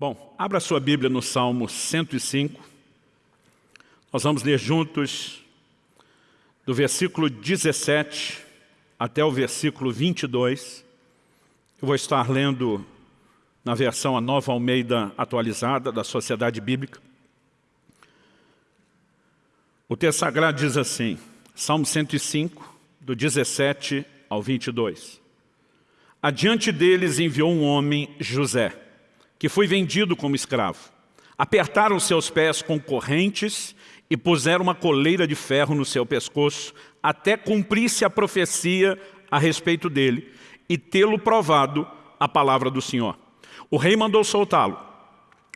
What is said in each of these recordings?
Bom, abra sua Bíblia no Salmo 105. Nós vamos ler juntos do versículo 17 até o versículo 22. Eu vou estar lendo na versão A Nova Almeida Atualizada da Sociedade Bíblica. O texto sagrado diz assim, Salmo 105, do 17 ao 22. Adiante deles enviou um homem, José, que foi vendido como escravo. Apertaram seus pés com correntes e puseram uma coleira de ferro no seu pescoço, até cumprir-se a profecia a respeito dele e tê-lo provado a palavra do Senhor. O rei mandou soltá-lo.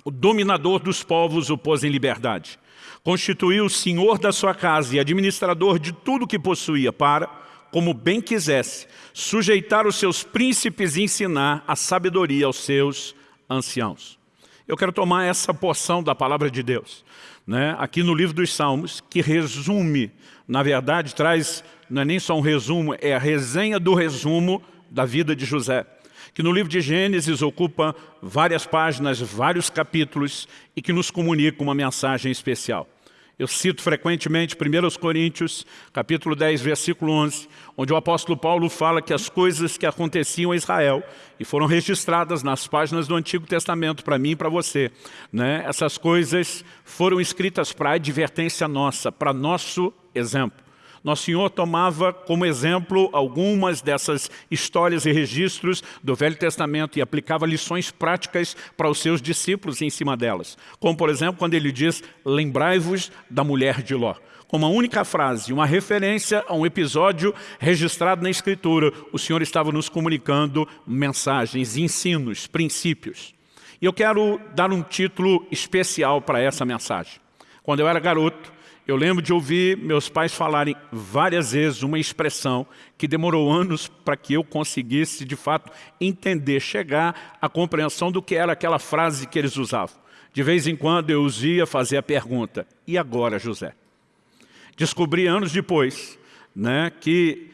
O dominador dos povos o pôs em liberdade. Constituiu o senhor da sua casa e administrador de tudo que possuía para, como bem quisesse, sujeitar os seus príncipes e ensinar a sabedoria aos seus anciãos. Eu quero tomar essa porção da palavra de Deus, né, aqui no livro dos Salmos, que resume, na verdade, traz, não é nem só um resumo, é a resenha do resumo da vida de José, que no livro de Gênesis ocupa várias páginas, vários capítulos e que nos comunica uma mensagem especial. Eu cito frequentemente 1 Coríntios, capítulo 10, versículo 11, onde o apóstolo Paulo fala que as coisas que aconteciam a Israel e foram registradas nas páginas do Antigo Testamento para mim e para você, né? essas coisas foram escritas para advertência nossa, para nosso exemplo. Nosso Senhor tomava como exemplo algumas dessas histórias e registros do Velho Testamento e aplicava lições práticas para os seus discípulos em cima delas. Como, por exemplo, quando ele diz, lembrai-vos da mulher de Ló. Com uma única frase, uma referência a um episódio registrado na Escritura, o Senhor estava nos comunicando mensagens, ensinos, princípios. E eu quero dar um título especial para essa mensagem. Quando eu era garoto, eu lembro de ouvir meus pais falarem várias vezes uma expressão que demorou anos para que eu conseguisse, de fato, entender, chegar à compreensão do que era aquela frase que eles usavam. De vez em quando eu os ia fazer a pergunta, e agora, José? Descobri anos depois né, que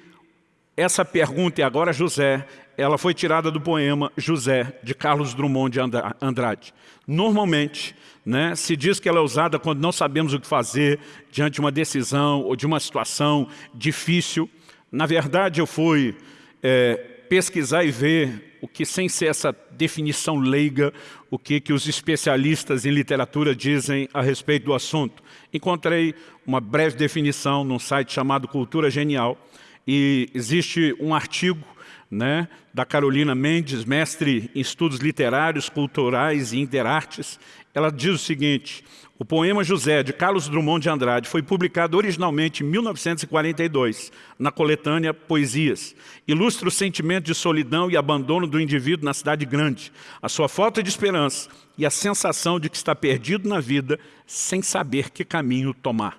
essa pergunta, e agora, José, ela foi tirada do poema José, de Carlos Drummond de Andrade. Normalmente, né, se diz que ela é usada quando não sabemos o que fazer diante de uma decisão ou de uma situação difícil. Na verdade, eu fui é, pesquisar e ver o que, sem ser essa definição leiga, o que, que os especialistas em literatura dizem a respeito do assunto. Encontrei uma breve definição num site chamado Cultura Genial e existe um artigo né, da Carolina Mendes, mestre em estudos literários, culturais e interartes, ela diz o seguinte, o poema José, de Carlos Drummond de Andrade, foi publicado originalmente em 1942, na coletânea Poesias. Ilustra o sentimento de solidão e abandono do indivíduo na cidade grande, a sua falta de esperança e a sensação de que está perdido na vida sem saber que caminho tomar.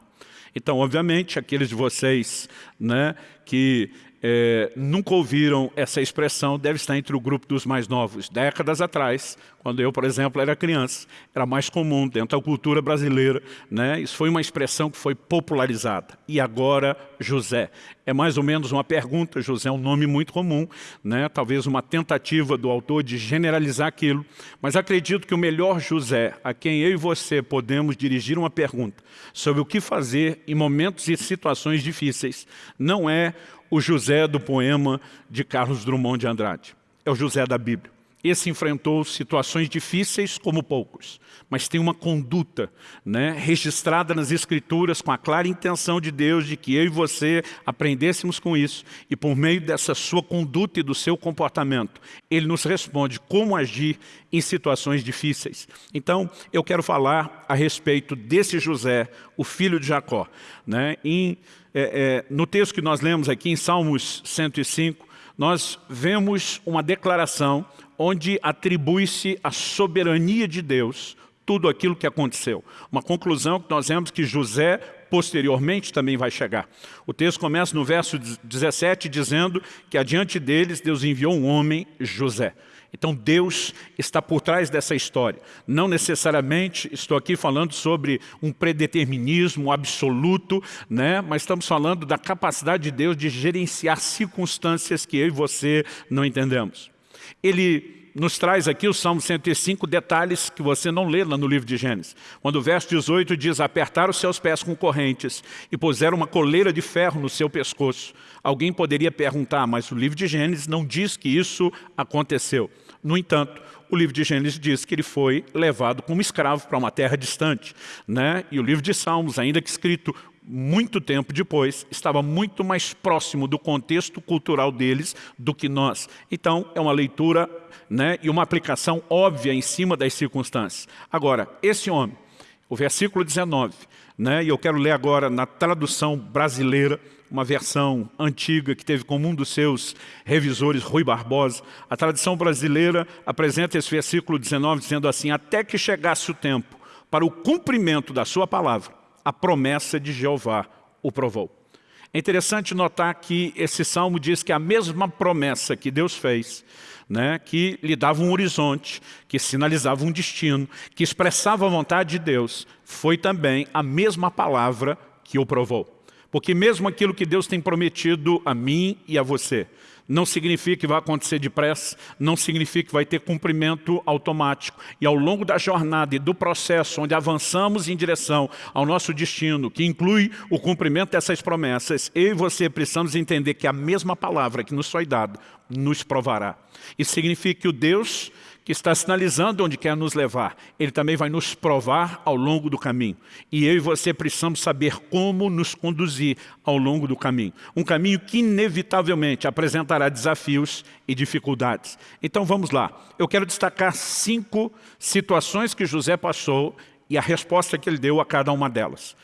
Então, obviamente, aqueles de vocês né, que é, nunca ouviram essa expressão, deve estar entre o grupo dos mais novos. Décadas atrás, quando eu, por exemplo, era criança, era mais comum dentro da cultura brasileira. Né? Isso foi uma expressão que foi popularizada. E agora, José. É mais ou menos uma pergunta, José é um nome muito comum, né? talvez uma tentativa do autor de generalizar aquilo, mas acredito que o melhor José, a quem eu e você podemos dirigir uma pergunta sobre o que fazer em momentos e situações difíceis, não é o José do poema de Carlos Drummond de Andrade. É o José da Bíblia. Esse enfrentou situações difíceis como poucos, mas tem uma conduta né, registrada nas Escrituras com a clara intenção de Deus de que eu e você aprendêssemos com isso e por meio dessa sua conduta e do seu comportamento, Ele nos responde como agir em situações difíceis. Então, eu quero falar a respeito desse José, o filho de Jacó. Né, em é, é, no texto que nós lemos aqui em Salmos 105, nós vemos uma declaração onde atribui-se a soberania de Deus tudo aquilo que aconteceu. Uma conclusão que nós vemos que José posteriormente também vai chegar. O texto começa no verso 17 dizendo que adiante deles Deus enviou um homem, José. Então Deus está por trás dessa história. Não necessariamente estou aqui falando sobre um predeterminismo absoluto, né? mas estamos falando da capacidade de Deus de gerenciar circunstâncias que eu e você não entendemos. Ele nos traz aqui o Salmo 105 detalhes que você não lê lá no livro de Gênesis. Quando o verso 18 diz, apertaram os seus pés com correntes e puseram uma coleira de ferro no seu pescoço. Alguém poderia perguntar, mas o livro de Gênesis não diz que isso aconteceu. No entanto, o livro de Gênesis diz que ele foi levado como escravo para uma terra distante. Né? E o livro de Salmos, ainda que escrito muito tempo depois, estava muito mais próximo do contexto cultural deles do que nós. Então, é uma leitura né, e uma aplicação óbvia em cima das circunstâncias. Agora, esse homem, o versículo 19, né, e eu quero ler agora na tradução brasileira, uma versão antiga que teve como um dos seus revisores, Rui Barbosa. A tradição brasileira apresenta esse versículo 19 dizendo assim, até que chegasse o tempo para o cumprimento da sua palavra, a promessa de Jeová o provou. É interessante notar que esse salmo diz que a mesma promessa que Deus fez, né, que lhe dava um horizonte, que sinalizava um destino, que expressava a vontade de Deus, foi também a mesma palavra que o provou. Porque mesmo aquilo que Deus tem prometido a mim e a você, não significa que vai acontecer depressa, não significa que vai ter cumprimento automático. E ao longo da jornada e do processo, onde avançamos em direção ao nosso destino, que inclui o cumprimento dessas promessas, eu e você precisamos entender que a mesma palavra que nos foi dada nos provará. Isso significa que o Deus que está sinalizando onde quer nos levar, Ele também vai nos provar ao longo do caminho. E eu e você precisamos saber como nos conduzir ao longo do caminho. Um caminho que inevitavelmente apresentará desafios e dificuldades. Então vamos lá. Eu quero destacar cinco situações que José passou e a resposta que ele deu a cada uma delas.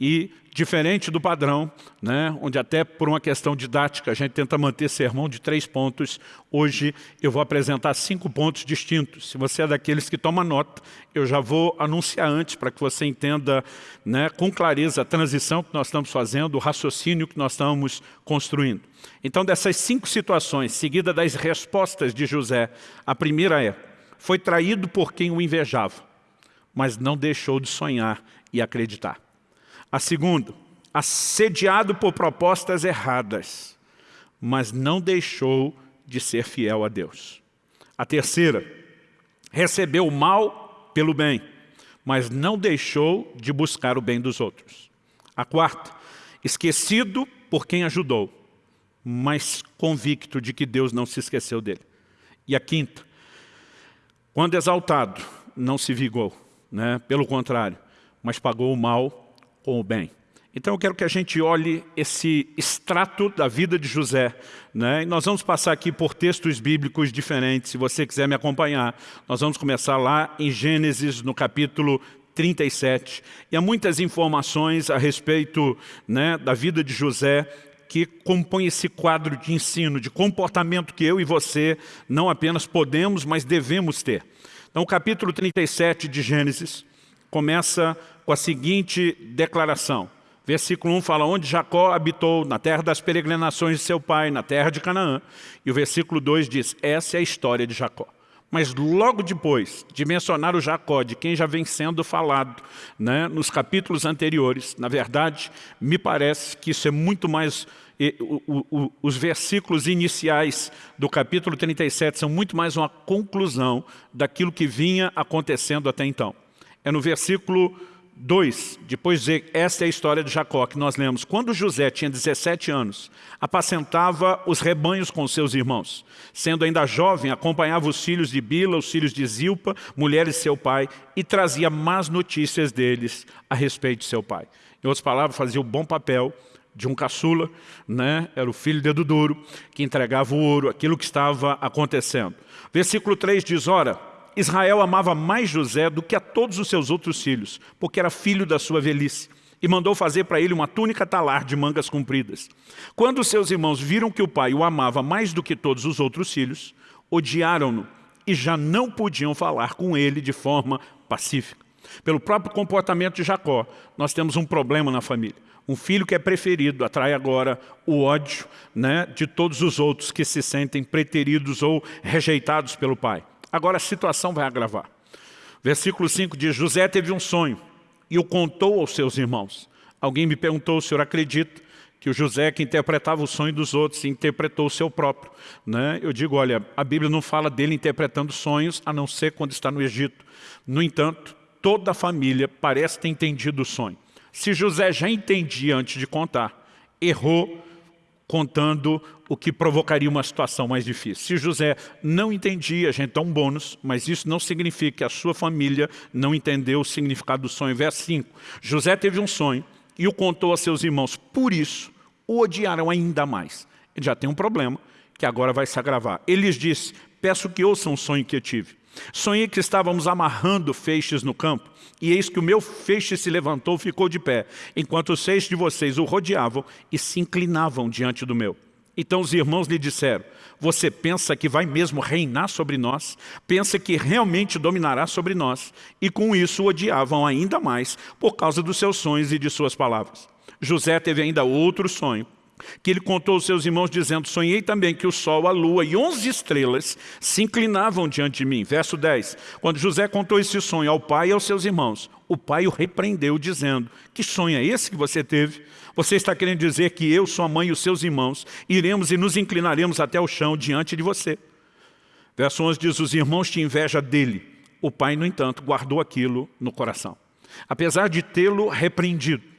E diferente do padrão, né, onde até por uma questão didática a gente tenta manter sermão de três pontos, hoje eu vou apresentar cinco pontos distintos. Se você é daqueles que toma nota, eu já vou anunciar antes para que você entenda né, com clareza a transição que nós estamos fazendo, o raciocínio que nós estamos construindo. Então dessas cinco situações, seguida das respostas de José, a primeira é, foi traído por quem o invejava, mas não deixou de sonhar e acreditar. A segunda, assediado por propostas erradas, mas não deixou de ser fiel a Deus. A terceira, recebeu o mal pelo bem, mas não deixou de buscar o bem dos outros. A quarta, esquecido por quem ajudou, mas convicto de que Deus não se esqueceu dele. E a quinta, quando exaltado, não se vigou, né? pelo contrário, mas pagou o mal com o bem. Então eu quero que a gente olhe esse extrato da vida de José. Né? E nós vamos passar aqui por textos bíblicos diferentes, se você quiser me acompanhar. Nós vamos começar lá em Gênesis, no capítulo 37. E há muitas informações a respeito né, da vida de José que compõe esse quadro de ensino, de comportamento que eu e você não apenas podemos, mas devemos ter. Então o capítulo 37 de Gênesis começa com a seguinte declaração. Versículo 1 fala, onde Jacó habitou, na terra das peregrinações de seu pai, na terra de Canaã. E o versículo 2 diz, essa é a história de Jacó. Mas logo depois de mencionar o Jacó, de quem já vem sendo falado né, nos capítulos anteriores, na verdade, me parece que isso é muito mais... O, o, os versículos iniciais do capítulo 37 são muito mais uma conclusão daquilo que vinha acontecendo até então. É no versículo 2, depois de dizer, esta é a história de Jacó que nós lemos. Quando José tinha 17 anos, apacentava os rebanhos com seus irmãos. Sendo ainda jovem, acompanhava os filhos de Bila, os filhos de Zilpa, mulheres de seu pai, e trazia más notícias deles a respeito de seu pai. Em outras palavras, fazia o bom papel de um caçula, né? era o filho dedo duro, que entregava o ouro, aquilo que estava acontecendo. Versículo 3 diz, ora, Israel amava mais José do que a todos os seus outros filhos, porque era filho da sua velhice, e mandou fazer para ele uma túnica talar de mangas compridas. Quando seus irmãos viram que o pai o amava mais do que todos os outros filhos, odiaram-no e já não podiam falar com ele de forma pacífica. Pelo próprio comportamento de Jacó, nós temos um problema na família. Um filho que é preferido atrai agora o ódio né, de todos os outros que se sentem preteridos ou rejeitados pelo pai. Agora a situação vai agravar. Versículo 5 diz, José teve um sonho e o contou aos seus irmãos. Alguém me perguntou, o senhor acredita que o José que interpretava o sonho dos outros interpretou o seu próprio. Né? Eu digo, olha, a Bíblia não fala dele interpretando sonhos, a não ser quando está no Egito. No entanto, toda a família parece ter entendido o sonho. Se José já entendia antes de contar, errou contando o que provocaria uma situação mais difícil. Se José não entendia, a gente dá um bônus, mas isso não significa que a sua família não entendeu o significado do sonho. Verso 5, José teve um sonho e o contou a seus irmãos, por isso o odiaram ainda mais. Ele já tem um problema que agora vai se agravar. Ele lhes disse, peço que ouçam o sonho que eu tive. Sonhei que estávamos amarrando feixes no campo, e eis que o meu feixe se levantou e ficou de pé, enquanto os seis de vocês o rodeavam e se inclinavam diante do meu. Então os irmãos lhe disseram, você pensa que vai mesmo reinar sobre nós? Pensa que realmente dominará sobre nós? E com isso o odiavam ainda mais por causa dos seus sonhos e de suas palavras. José teve ainda outro sonho, que ele contou aos seus irmãos dizendo, sonhei também que o sol, a lua e onze estrelas se inclinavam diante de mim. Verso 10, quando José contou esse sonho ao pai e aos seus irmãos, o pai o repreendeu dizendo, que sonho é esse que você teve? Você está querendo dizer que eu, sua mãe e os seus irmãos iremos e nos inclinaremos até o chão diante de você. Verso 11 diz, os irmãos tinham inveja dele. O pai, no entanto, guardou aquilo no coração. Apesar de tê-lo repreendido,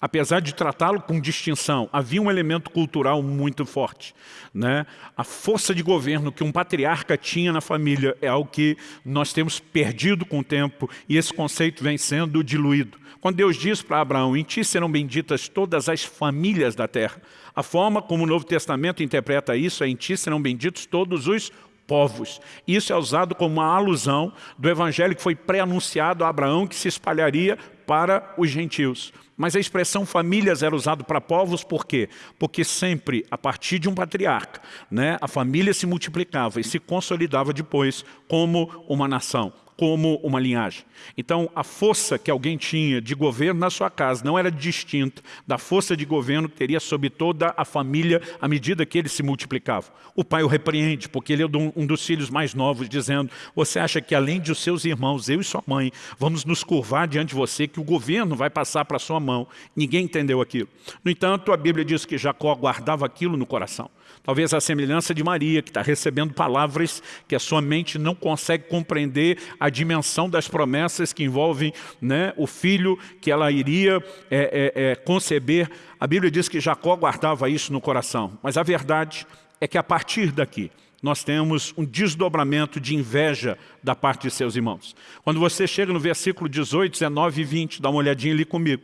Apesar de tratá-lo com distinção, havia um elemento cultural muito forte. Né? A força de governo que um patriarca tinha na família é algo que nós temos perdido com o tempo e esse conceito vem sendo diluído. Quando Deus diz para Abraão, em ti serão benditas todas as famílias da terra, a forma como o Novo Testamento interpreta isso é em ti serão benditos todos os povos. Isso é usado como uma alusão do evangelho que foi pré-anunciado a Abraão que se espalharia para os gentios. Mas a expressão famílias era usada para povos por quê? Porque sempre, a partir de um patriarca, né, a família se multiplicava e se consolidava depois como uma nação como uma linhagem. Então, a força que alguém tinha de governo na sua casa não era distinta da força de governo que teria sobre toda a família à medida que ele se multiplicava. O pai o repreende, porque ele é um dos filhos mais novos, dizendo, você acha que além de os seus irmãos, eu e sua mãe, vamos nos curvar diante de você, que o governo vai passar para sua mão. Ninguém entendeu aquilo. No entanto, a Bíblia diz que Jacó guardava aquilo no coração. Talvez a semelhança de Maria, que está recebendo palavras que a sua mente não consegue compreender a dimensão das promessas que envolvem né, o filho que ela iria é, é, é, conceber. A Bíblia diz que Jacó guardava isso no coração. Mas a verdade é que a partir daqui, nós temos um desdobramento de inveja da parte de seus irmãos. Quando você chega no versículo 18, 19 e 20, dá uma olhadinha ali comigo.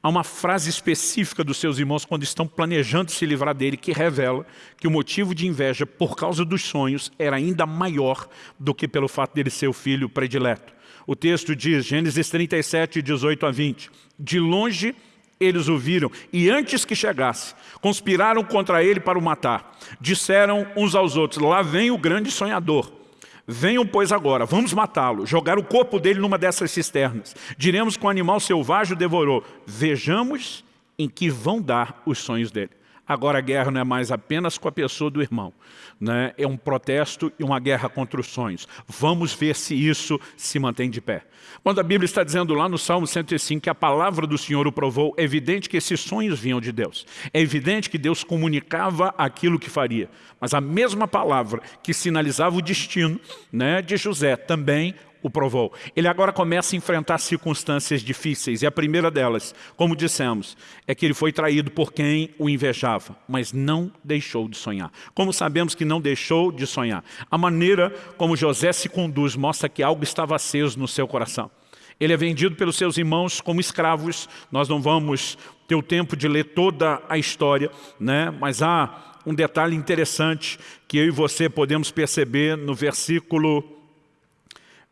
Há uma frase específica dos seus irmãos quando estão planejando se livrar dele que revela que o motivo de inveja por causa dos sonhos era ainda maior do que pelo fato dele ser o filho predileto. O texto diz, Gênesis 37, 18 a 20, de longe eles o viram e antes que chegasse, conspiraram contra ele para o matar. Disseram uns aos outros, lá vem o grande sonhador. Venham, pois, agora, vamos matá-lo, jogar o corpo dele numa dessas cisternas. Diremos que o animal selvagem o devorou. Vejamos em que vão dar os sonhos dele. Agora a guerra não é mais apenas com a pessoa do irmão. Né? É um protesto e uma guerra contra os sonhos. Vamos ver se isso se mantém de pé. Quando a Bíblia está dizendo lá no Salmo 105 que a palavra do Senhor o provou, é evidente que esses sonhos vinham de Deus. É evidente que Deus comunicava aquilo que faria. Mas a mesma palavra que sinalizava o destino né, de José também o provou. Ele agora começa a enfrentar circunstâncias difíceis, e a primeira delas, como dissemos, é que ele foi traído por quem o invejava, mas não deixou de sonhar. Como sabemos que não deixou de sonhar? A maneira como José se conduz mostra que algo estava aceso no seu coração. Ele é vendido pelos seus irmãos como escravos, nós não vamos ter o tempo de ler toda a história, né? mas há um detalhe interessante que eu e você podemos perceber no versículo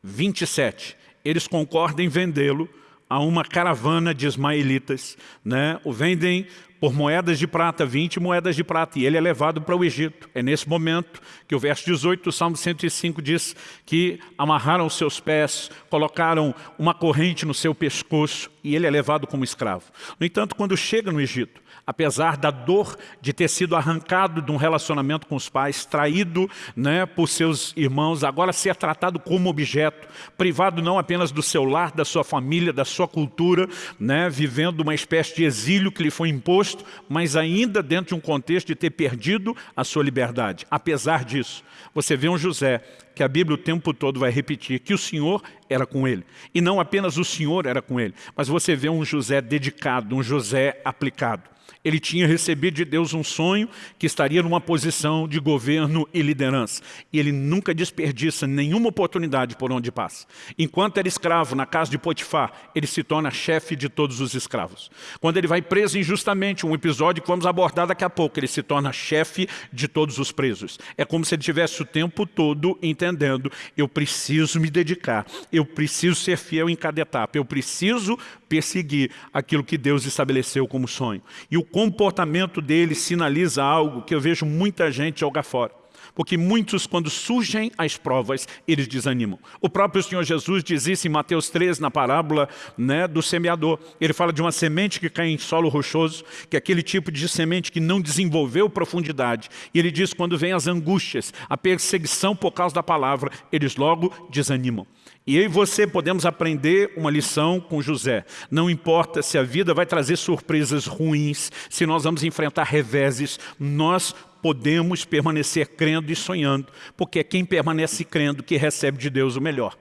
27, eles concordam em vendê-lo a uma caravana de ismaelitas, né? o vendem por moedas de prata, 20 moedas de prata, e ele é levado para o Egito. É nesse momento que o verso 18 do Salmo 105 diz que amarraram seus pés, colocaram uma corrente no seu pescoço, e ele é levado como escravo. No entanto, quando chega no Egito, apesar da dor de ter sido arrancado de um relacionamento com os pais, traído né, por seus irmãos, agora ser tratado como objeto, privado não apenas do seu lar, da sua família, da sua cultura, né, vivendo uma espécie de exílio que lhe foi imposto mas ainda dentro de um contexto de ter perdido a sua liberdade. Apesar disso, você vê um José que a Bíblia o tempo todo vai repetir que o Senhor era com ele. E não apenas o Senhor era com ele, mas você vê um José dedicado, um José aplicado ele tinha recebido de Deus um sonho que estaria numa posição de governo e liderança. E ele nunca desperdiça nenhuma oportunidade por onde passa. Enquanto era escravo na casa de Potifar, ele se torna chefe de todos os escravos. Quando ele vai preso injustamente, um episódio que vamos abordar daqui a pouco, ele se torna chefe de todos os presos. É como se ele tivesse o tempo todo entendendo, eu preciso me dedicar, eu preciso ser fiel em cada etapa, eu preciso perseguir aquilo que Deus estabeleceu como sonho. E o comportamento dele sinaliza algo que eu vejo muita gente jogar fora. Porque muitos, quando surgem as provas, eles desanimam. O próprio Senhor Jesus diz isso em Mateus 13, na parábola né, do semeador. Ele fala de uma semente que cai em solo rochoso, que é aquele tipo de semente que não desenvolveu profundidade. E ele diz, quando vem as angústias, a perseguição por causa da palavra, eles logo desanimam. E eu e você podemos aprender uma lição com José. Não importa se a vida vai trazer surpresas ruins, se nós vamos enfrentar reveses, nós podemos permanecer crendo e sonhando, porque é quem permanece crendo que recebe de Deus o melhor.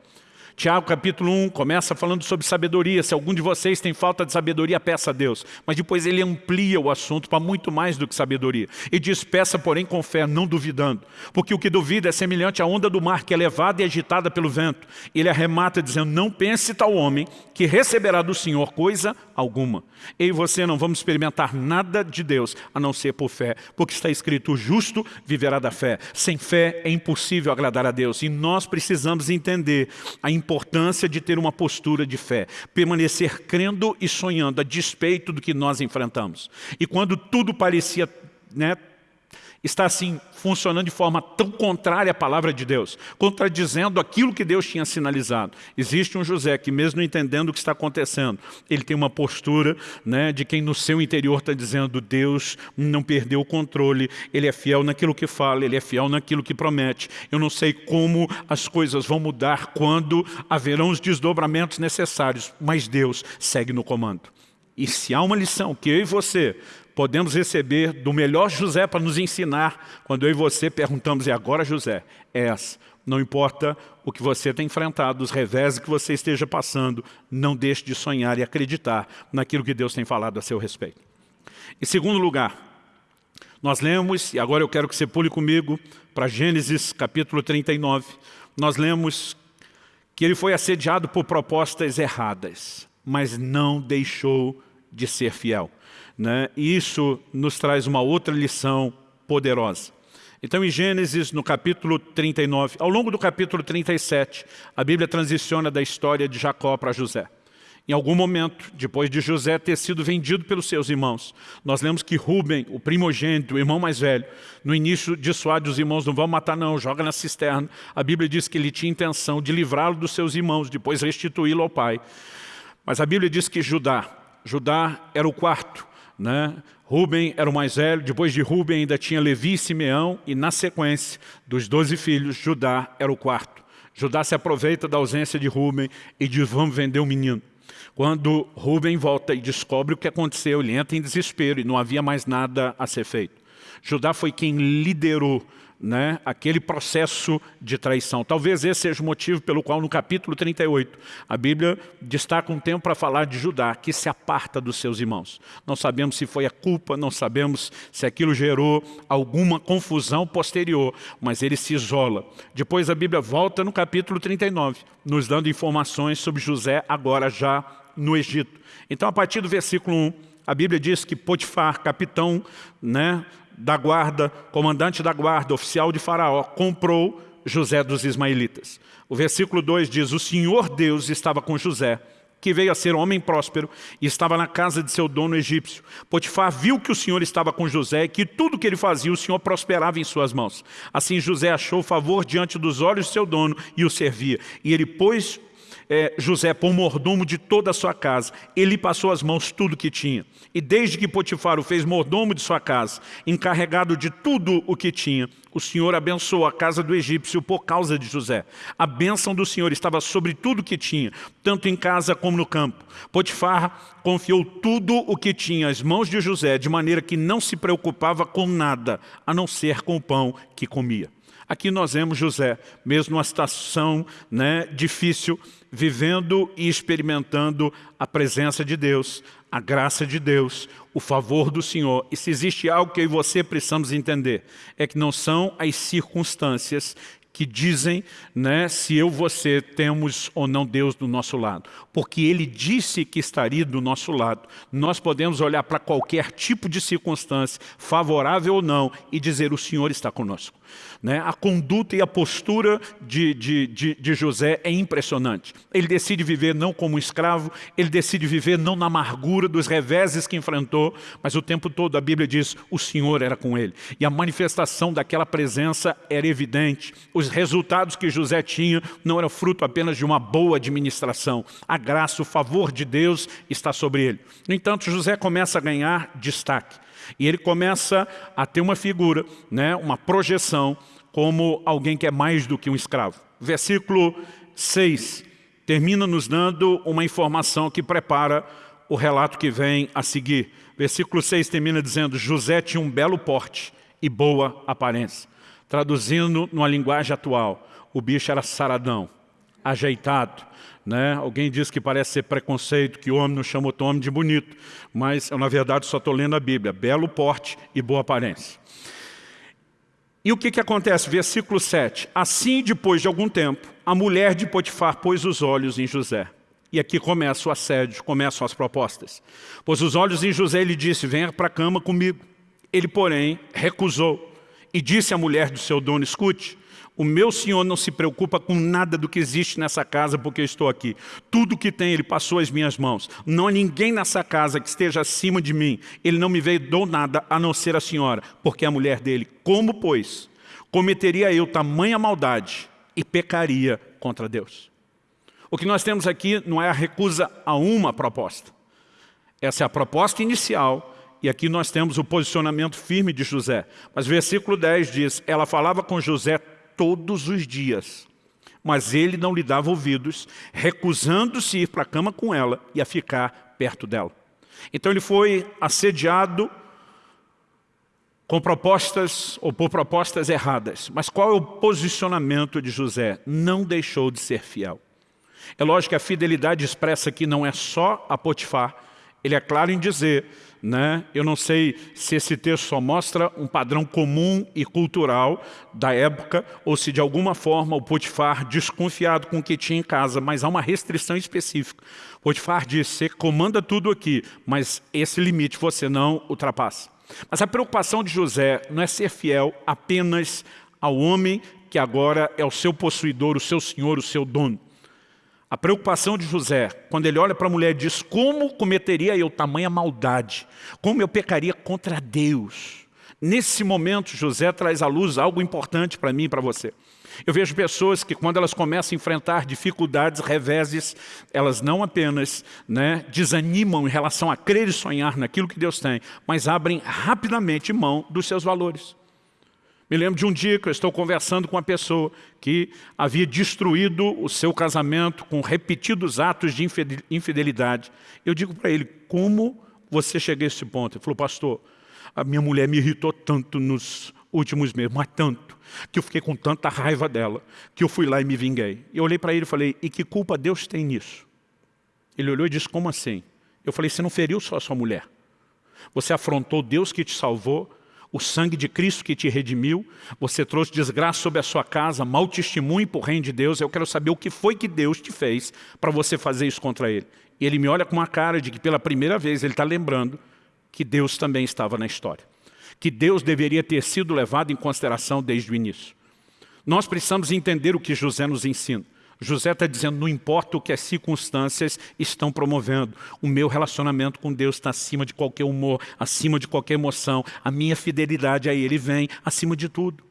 Tiago capítulo 1 começa falando sobre sabedoria. Se algum de vocês tem falta de sabedoria, peça a Deus. Mas depois ele amplia o assunto para muito mais do que sabedoria. E diz, peça porém com fé, não duvidando. Porque o que duvida é semelhante à onda do mar que é levada e agitada pelo vento. Ele arremata dizendo, não pense tal homem que receberá do Senhor coisa alguma. Eu e você não vamos experimentar nada de Deus, a não ser por fé. Porque está escrito, o justo viverá da fé. Sem fé é impossível agradar a Deus. E nós precisamos entender a importância importância de ter uma postura de fé, permanecer crendo e sonhando a despeito do que nós enfrentamos. E quando tudo parecia né, está assim funcionando de forma tão contrária à palavra de Deus, contradizendo aquilo que Deus tinha sinalizado. Existe um José que mesmo entendendo o que está acontecendo, ele tem uma postura né, de quem no seu interior está dizendo Deus não perdeu o controle, ele é fiel naquilo que fala, ele é fiel naquilo que promete. Eu não sei como as coisas vão mudar quando haverão os desdobramentos necessários, mas Deus segue no comando. E se há uma lição que eu e você podemos receber do melhor José para nos ensinar, quando eu e você perguntamos, e agora José? É essa. Não importa o que você tem enfrentado, os revés que você esteja passando, não deixe de sonhar e acreditar naquilo que Deus tem falado a seu respeito. Em segundo lugar, nós lemos, e agora eu quero que você pule comigo para Gênesis capítulo 39, nós lemos que ele foi assediado por propostas erradas, mas não deixou de ser fiel. Né? E isso nos traz uma outra lição poderosa. Então, em Gênesis, no capítulo 39, ao longo do capítulo 37, a Bíblia transiciona da história de Jacó para José. Em algum momento, depois de José ter sido vendido pelos seus irmãos, nós lemos que Rubem, o primogênito, o irmão mais velho, no início dissuade os irmãos, não vão matar não, joga na cisterna. A Bíblia diz que ele tinha intenção de livrá-lo dos seus irmãos, depois restituí-lo ao pai. Mas a Bíblia diz que Judá, Judá era o quarto, né? Rubem era o mais velho, depois de Rubem ainda tinha Levi e Simeão, e na sequência dos doze filhos, Judá era o quarto. Judá se aproveita da ausência de Rubem e diz, vamos vender o menino. Quando Rubem volta e descobre o que aconteceu, ele entra em desespero e não havia mais nada a ser feito. Judá foi quem liderou né, aquele processo de traição. Talvez esse seja o motivo pelo qual no capítulo 38 a Bíblia destaca um tempo para falar de Judá, que se aparta dos seus irmãos. Não sabemos se foi a culpa, não sabemos se aquilo gerou alguma confusão posterior, mas ele se isola. Depois a Bíblia volta no capítulo 39, nos dando informações sobre José agora já no Egito. Então a partir do versículo 1, a Bíblia diz que Potifar, capitão né, da guarda, comandante da guarda, oficial de faraó, comprou José dos ismaelitas. O versículo 2 diz, o Senhor Deus estava com José, que veio a ser homem próspero e estava na casa de seu dono egípcio. Potifar viu que o Senhor estava com José e que tudo que ele fazia o Senhor prosperava em suas mãos. Assim José achou favor diante dos olhos de seu dono e o servia. E ele pôs é, José por mordomo de toda a sua casa. Ele passou as mãos tudo que tinha. E desde que Potifar o fez mordomo de sua casa, encarregado de tudo o que tinha, o Senhor abençoou a casa do egípcio por causa de José. A bênção do Senhor estava sobre tudo que tinha, tanto em casa como no campo. Potifar confiou tudo o que tinha às mãos de José, de maneira que não se preocupava com nada, a não ser com o pão que comia. Aqui nós vemos José, mesmo numa situação né, difícil, vivendo e experimentando a presença de Deus, a graça de Deus, o favor do Senhor. E se existe algo que eu e você precisamos entender, é que não são as circunstâncias que dizem né, se eu você temos ou não Deus do nosso lado. Porque Ele disse que estaria do nosso lado. Nós podemos olhar para qualquer tipo de circunstância, favorável ou não, e dizer o Senhor está conosco. Né? A conduta e a postura de, de, de, de, José é impressionante. Ele decide viver não como um escravo, ele decide viver não na amargura dos reveses que enfrentou, mas o tempo todo a Bíblia diz, o Senhor era com ele. E a manifestação daquela presença era evidente. Os resultados que José tinha não eram fruto apenas de uma boa administração. A graça, o favor de Deus está sobre ele. No entanto, José começa a ganhar destaque. E ele começa a ter uma figura, né, uma projeção, como alguém que é mais do que um escravo. Versículo 6 termina nos dando uma informação que prepara o relato que vem a seguir. Versículo 6 termina dizendo, José tinha um belo porte e boa aparência. Traduzindo numa linguagem atual, o bicho era saradão, ajeitado, né? Alguém diz que parece ser preconceito, que o homem não chama outro homem de bonito, mas eu, na verdade, só estou lendo a Bíblia. Belo porte e boa aparência. E o que, que acontece? Versículo 7. Assim, depois de algum tempo, a mulher de Potifar pôs os olhos em José. E aqui começa o assédio, começam as propostas. Pôs os olhos em José e lhe disse, venha para a cama comigo. Ele, porém, recusou e disse à mulher do seu dono, escute, o meu Senhor não se preocupa com nada do que existe nessa casa porque eu estou aqui. Tudo que tem Ele passou às minhas mãos. Não há ninguém nessa casa que esteja acima de mim. Ele não me veio do nada a não ser a senhora, porque é a mulher dele. Como, pois, cometeria eu tamanha maldade e pecaria contra Deus? O que nós temos aqui não é a recusa a uma proposta. Essa é a proposta inicial e aqui nós temos o posicionamento firme de José. Mas versículo 10 diz, ela falava com José todos os dias. Mas ele não lhe dava ouvidos, recusando-se ir para a cama com ela e a ficar perto dela. Então ele foi assediado com propostas ou por propostas erradas. Mas qual é o posicionamento de José? Não deixou de ser fiel. É lógico que a fidelidade expressa aqui não é só a Potifar, ele é claro em dizer né? Eu não sei se esse texto só mostra um padrão comum e cultural da época ou se de alguma forma o Potifar, desconfiado com o que tinha em casa, mas há uma restrição específica. Potifar diz, você comanda tudo aqui, mas esse limite você não ultrapassa. Mas a preocupação de José não é ser fiel apenas ao homem que agora é o seu possuidor, o seu senhor, o seu dono. A preocupação de José, quando ele olha para a mulher e diz, como cometeria eu tamanha maldade? Como eu pecaria contra Deus? Nesse momento, José traz à luz algo importante para mim e para você. Eu vejo pessoas que quando elas começam a enfrentar dificuldades, reveses, elas não apenas né, desanimam em relação a crer e sonhar naquilo que Deus tem, mas abrem rapidamente mão dos seus valores. Me lembro de um dia que eu estou conversando com uma pessoa que havia destruído o seu casamento com repetidos atos de infidelidade. Eu digo para ele, como você chegou a esse ponto? Ele falou, pastor, a minha mulher me irritou tanto nos últimos meses, mas tanto, que eu fiquei com tanta raiva dela, que eu fui lá e me vinguei. Eu olhei para ele e falei, e que culpa Deus tem nisso? Ele olhou e disse, como assim? Eu falei, você não feriu só a sua mulher. Você afrontou Deus que te salvou, o sangue de Cristo que te redimiu, você trouxe desgraça sobre a sua casa, mau testemunho por reino de Deus, eu quero saber o que foi que Deus te fez para você fazer isso contra ele. E ele me olha com uma cara de que pela primeira vez ele está lembrando que Deus também estava na história. Que Deus deveria ter sido levado em consideração desde o início. Nós precisamos entender o que José nos ensina. José está dizendo, não importa o que as circunstâncias estão promovendo, o meu relacionamento com Deus está acima de qualquer humor, acima de qualquer emoção, a minha fidelidade a Ele vem acima de tudo.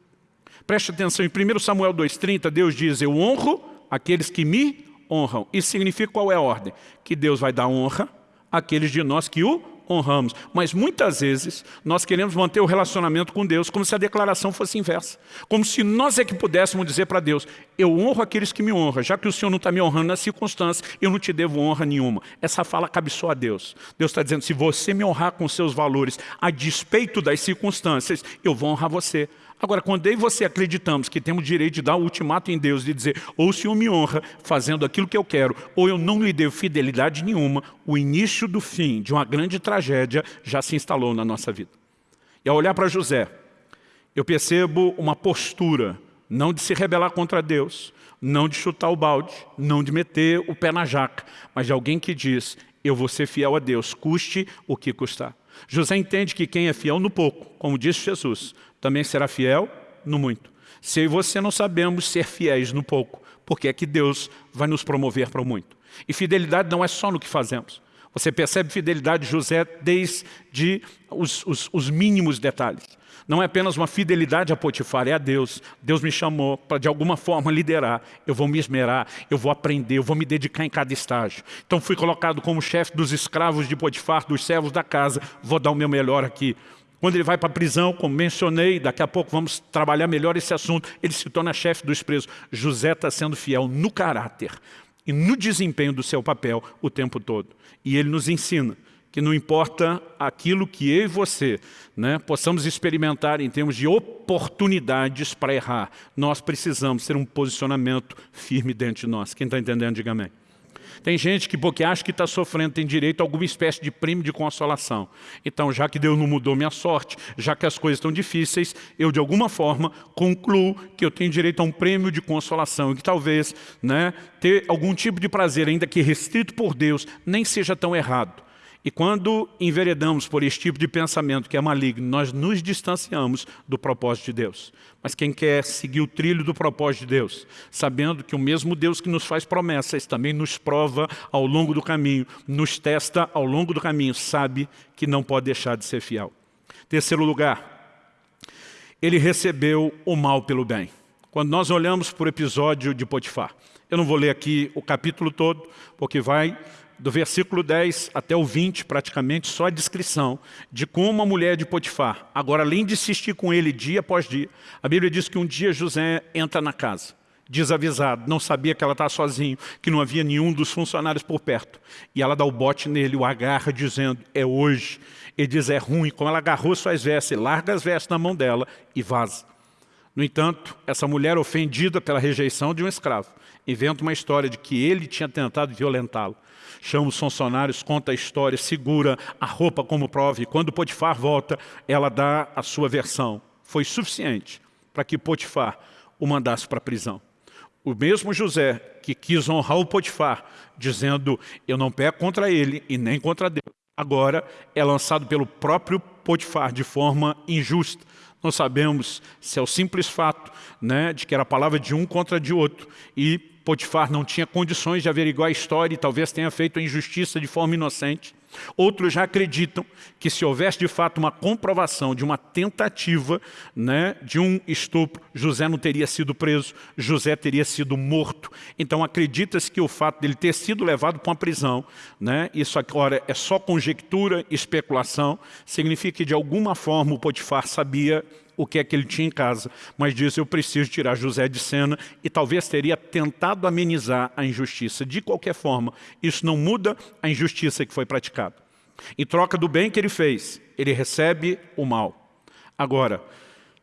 Preste atenção, em 1 Samuel 2,30, Deus diz, eu honro aqueles que me honram. Isso significa qual é a ordem? Que Deus vai dar honra àqueles de nós que o honramos. Mas muitas vezes nós queremos manter o relacionamento com Deus como se a declaração fosse inversa. Como se nós é que pudéssemos dizer para Deus, eu honro aqueles que me honram, já que o Senhor não está me honrando nas circunstâncias, eu não te devo honra nenhuma. Essa fala cabe só a Deus. Deus está dizendo, se você me honrar com seus valores, a despeito das circunstâncias, eu vou honrar você. Agora, quando eu e você acreditamos que temos direito de dar o ultimato em Deus, de dizer, ou o Senhor me honra fazendo aquilo que eu quero, ou eu não lhe devo fidelidade nenhuma, o início do fim de uma grande tragédia já se instalou na nossa vida. E ao olhar para José, eu percebo uma postura, não de se rebelar contra Deus, não de chutar o balde, não de meter o pé na jaca, mas de alguém que diz, eu vou ser fiel a Deus, custe o que custar. José entende que quem é fiel no pouco, como disse Jesus, também será fiel no muito. Se eu e você não sabemos ser fiéis no pouco, porque é que Deus vai nos promover para o muito. E fidelidade não é só no que fazemos. Você percebe fidelidade de José desde os, os, os mínimos detalhes. Não é apenas uma fidelidade a Potifar, é a Deus. Deus me chamou para de alguma forma liderar. Eu vou me esmerar, eu vou aprender, eu vou me dedicar em cada estágio. Então fui colocado como chefe dos escravos de Potifar, dos servos da casa. Vou dar o meu melhor aqui. Quando ele vai para a prisão, como mencionei, daqui a pouco vamos trabalhar melhor esse assunto, ele se torna chefe dos presos. José está sendo fiel no caráter e no desempenho do seu papel o tempo todo. E ele nos ensina que não importa aquilo que eu e você né, possamos experimentar em termos de oportunidades para errar, nós precisamos ter um posicionamento firme dentro de nós. Quem está entendendo, diga amém. Tem gente que, porque acha que está sofrendo, tem direito a alguma espécie de prêmio de consolação. Então, já que Deus não mudou minha sorte, já que as coisas estão difíceis, eu, de alguma forma, concluo que eu tenho direito a um prêmio de consolação e que talvez né, ter algum tipo de prazer, ainda que restrito por Deus, nem seja tão errado. E quando enveredamos por esse tipo de pensamento que é maligno, nós nos distanciamos do propósito de Deus. Mas quem quer seguir o trilho do propósito de Deus, sabendo que o mesmo Deus que nos faz promessas também nos prova ao longo do caminho, nos testa ao longo do caminho, sabe que não pode deixar de ser fiel. Terceiro lugar, ele recebeu o mal pelo bem. Quando nós olhamos para o episódio de Potifar, eu não vou ler aqui o capítulo todo, porque vai do versículo 10 até o 20, praticamente, só a descrição de como uma mulher de Potifar, agora além de insistir com ele dia após dia, a Bíblia diz que um dia José entra na casa, desavisado, não sabia que ela estava sozinho, que não havia nenhum dos funcionários por perto. E ela dá o bote nele, o agarra, dizendo, é hoje. Ele diz, é ruim. Como ela agarrou suas vestes, larga as vestes na mão dela e vaza. No entanto, essa mulher ofendida pela rejeição de um escravo, inventa uma história de que ele tinha tentado violentá-lo chama os funcionários, conta a história, segura a roupa como prova e quando Potifar volta, ela dá a sua versão. Foi suficiente para que Potifar o mandasse para a prisão. O mesmo José que quis honrar o Potifar, dizendo, eu não peco contra ele e nem contra Deus. Agora é lançado pelo próprio Potifar de forma injusta. Não sabemos se é o simples fato né, de que era a palavra de um contra de outro e Potifar não tinha condições de averiguar a história e talvez tenha feito a injustiça de forma inocente. Outros já acreditam que se houvesse de fato uma comprovação de uma tentativa né, de um estupro, José não teria sido preso, José teria sido morto. Então acredita-se que o fato dele ter sido levado para uma prisão, né, isso agora é só conjectura, especulação, significa que de alguma forma o Potifar sabia o que é que ele tinha em casa, mas disse, eu preciso tirar José de cena e talvez teria tentado amenizar a injustiça. De qualquer forma, isso não muda a injustiça que foi praticada. Em troca do bem que ele fez, ele recebe o mal. Agora,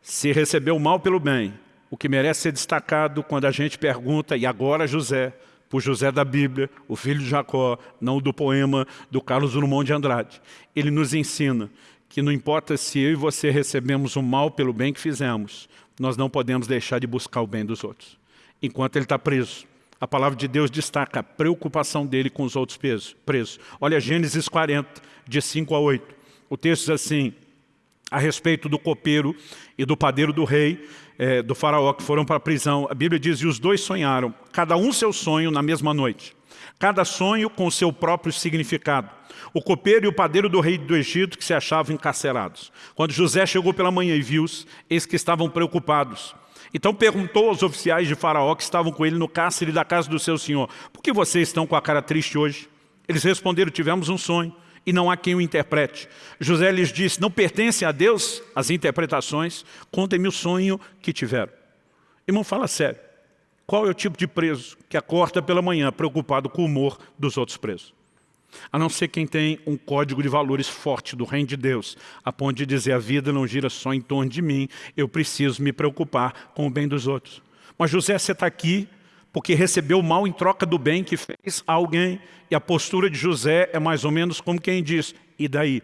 se recebeu o mal pelo bem, o que merece ser destacado quando a gente pergunta, e agora José, por José da Bíblia, o filho de Jacó, não do poema do Carlos Drummond de Andrade. Ele nos ensina que não importa se eu e você recebemos o mal pelo bem que fizemos, nós não podemos deixar de buscar o bem dos outros. Enquanto ele está preso, a palavra de Deus destaca a preocupação dele com os outros presos. Olha Gênesis 40, de 5 a 8. O texto diz assim, a respeito do copeiro e do padeiro do rei, é, do faraó, que foram para a prisão. A Bíblia diz, e os dois sonharam, cada um seu sonho na mesma noite. Cada sonho com seu próprio significado o copeiro e o padeiro do rei do Egito que se achavam encarcerados. Quando José chegou pela manhã e viu-os, eis que estavam preocupados. Então perguntou aos oficiais de faraó que estavam com ele no cárcere da casa do seu senhor, por que vocês estão com a cara triste hoje? Eles responderam, tivemos um sonho e não há quem o interprete. José lhes disse, não pertence a Deus as interpretações, contem-me o sonho que tiveram. Irmão, fala sério. Qual é o tipo de preso que acorda pela manhã preocupado com o humor dos outros presos? A não ser quem tem um código de valores forte do reino de Deus, a ponto de dizer a vida não gira só em torno de mim, eu preciso me preocupar com o bem dos outros. Mas José, você está aqui porque recebeu o mal em troca do bem que fez a alguém. E a postura de José é mais ou menos como quem diz, e daí?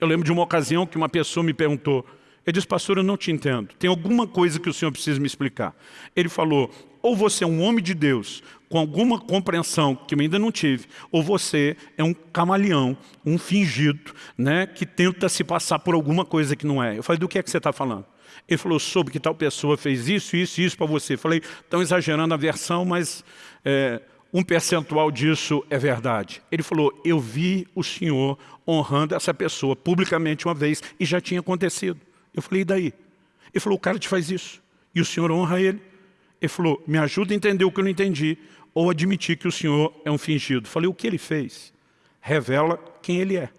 Eu lembro de uma ocasião que uma pessoa me perguntou, eu disse, pastor, eu não te entendo. Tem alguma coisa que o senhor precisa me explicar. Ele falou, ou você é um homem de Deus, com alguma compreensão que eu ainda não tive, ou você é um camaleão, um fingido, né, que tenta se passar por alguma coisa que não é. Eu falei, do que é que você está falando? Ele falou, soube que tal pessoa fez isso, isso e isso para você. Eu falei, estão exagerando a versão, mas é, um percentual disso é verdade. Ele falou, eu vi o senhor honrando essa pessoa publicamente uma vez e já tinha acontecido. Eu falei, e daí? Ele falou, o cara te faz isso e o senhor honra ele. Ele falou, me ajuda a entender o que eu não entendi ou admitir que o senhor é um fingido. Falei, o que ele fez? Revela quem ele é.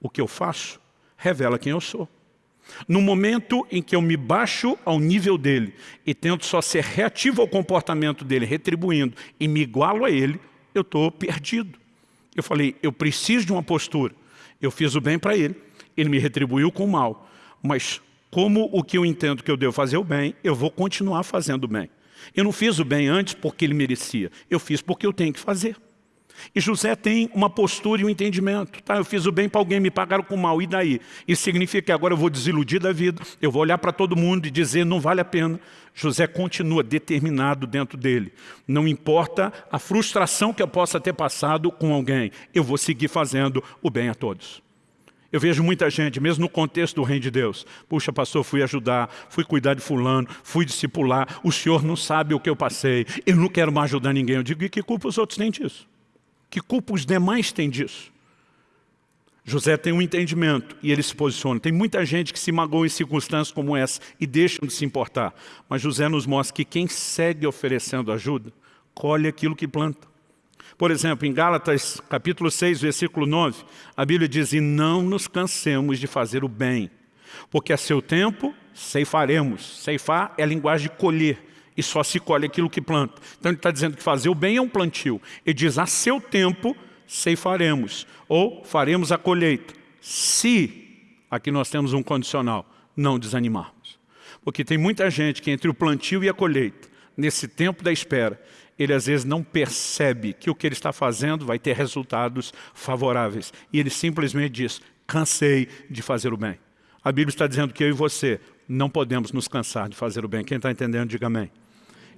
O que eu faço revela quem eu sou. No momento em que eu me baixo ao nível dele e tento só ser reativo ao comportamento dele, retribuindo, e me igualo a ele, eu estou perdido. Eu falei, eu preciso de uma postura. Eu fiz o bem para ele, ele me retribuiu com o mal. Mas como o que eu entendo que eu devo fazer o bem, eu vou continuar fazendo o bem. Eu não fiz o bem antes porque ele merecia, eu fiz porque eu tenho que fazer. E José tem uma postura e um entendimento. Tá, eu fiz o bem para alguém, me pagaram com mal, e daí? Isso significa que agora eu vou desiludir da vida, eu vou olhar para todo mundo e dizer, não vale a pena. José continua determinado dentro dele. Não importa a frustração que eu possa ter passado com alguém, eu vou seguir fazendo o bem a todos. Eu vejo muita gente, mesmo no contexto do reino de Deus. Puxa, pastor, fui ajudar, fui cuidar de fulano, fui discipular. O senhor não sabe o que eu passei. Eu não quero mais ajudar ninguém. Eu digo, e que culpa os outros têm disso? Que culpa os demais têm disso? José tem um entendimento e ele se posiciona. Tem muita gente que se magoa em circunstâncias como essa e deixam de se importar. Mas José nos mostra que quem segue oferecendo ajuda, colhe aquilo que planta. Por exemplo, em Gálatas capítulo 6, versículo 9, a Bíblia diz, e não nos cansemos de fazer o bem, porque a seu tempo ceifaremos. Ceifar é a linguagem de colher e só se colhe aquilo que planta. Então ele está dizendo que fazer o bem é um plantio. Ele diz, a seu tempo ceifaremos, ou faremos a colheita, se, aqui nós temos um condicional, não desanimarmos. Porque tem muita gente que entre o plantio e a colheita, nesse tempo da espera, ele às vezes não percebe que o que ele está fazendo vai ter resultados favoráveis. E ele simplesmente diz, cansei de fazer o bem. A Bíblia está dizendo que eu e você não podemos nos cansar de fazer o bem. Quem está entendendo, diga amém.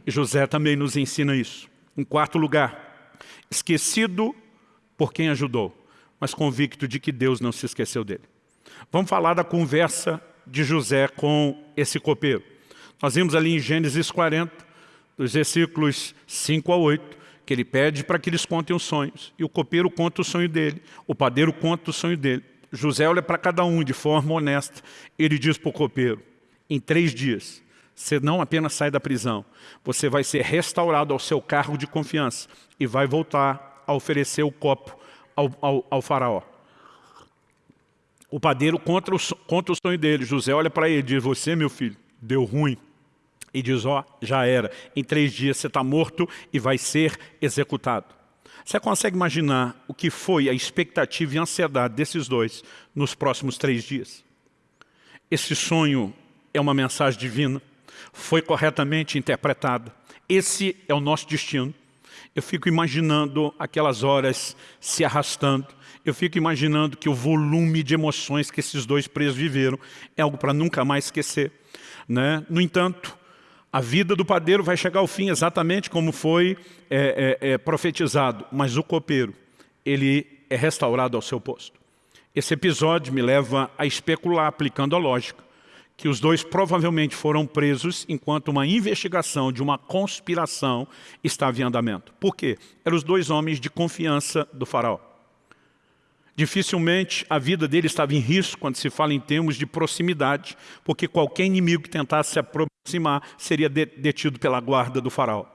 E José também nos ensina isso. Em quarto lugar, esquecido por quem ajudou, mas convicto de que Deus não se esqueceu dele. Vamos falar da conversa de José com esse copeiro. Nós vimos ali em Gênesis 40, dos versículos 5 a 8, que ele pede para que eles contem os sonhos. E o copeiro conta o sonho dele, o padeiro conta o sonho dele. José olha para cada um de forma honesta. Ele diz para o copeiro, em três dias, você não apenas sai da prisão, você vai ser restaurado ao seu cargo de confiança e vai voltar a oferecer o copo ao, ao, ao faraó. O padeiro conta o, conta o sonho dele. José olha para ele e diz, você, meu filho, deu ruim. E diz, ó, oh, já era. Em três dias você está morto e vai ser executado. Você consegue imaginar o que foi a expectativa e a ansiedade desses dois nos próximos três dias? Esse sonho é uma mensagem divina foi corretamente interpretada. Esse é o nosso destino. Eu fico imaginando aquelas horas se arrastando. Eu fico imaginando que o volume de emoções que esses dois presos viveram é algo para nunca mais esquecer. Né? No entanto, a vida do padeiro vai chegar ao fim exatamente como foi é, é, é, profetizado. Mas o copeiro, ele é restaurado ao seu posto. Esse episódio me leva a especular, aplicando a lógica, que os dois provavelmente foram presos enquanto uma investigação de uma conspiração estava em andamento. Por quê? Eram os dois homens de confiança do faraó. Dificilmente a vida dele estava em risco quando se fala em termos de proximidade, porque qualquer inimigo que tentasse se aproximar seria detido pela guarda do faraó.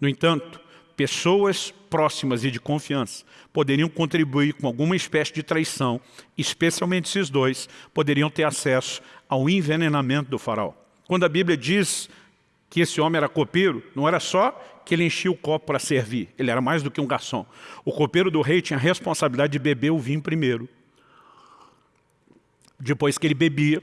No entanto, pessoas próximas e de confiança poderiam contribuir com alguma espécie de traição, especialmente esses dois, poderiam ter acesso ao envenenamento do faraó. Quando a Bíblia diz que esse homem era copeiro, não era só que ele enchia o copo para servir, ele era mais do que um garçom. O copeiro do rei tinha a responsabilidade de beber o vinho primeiro. Depois que ele bebia,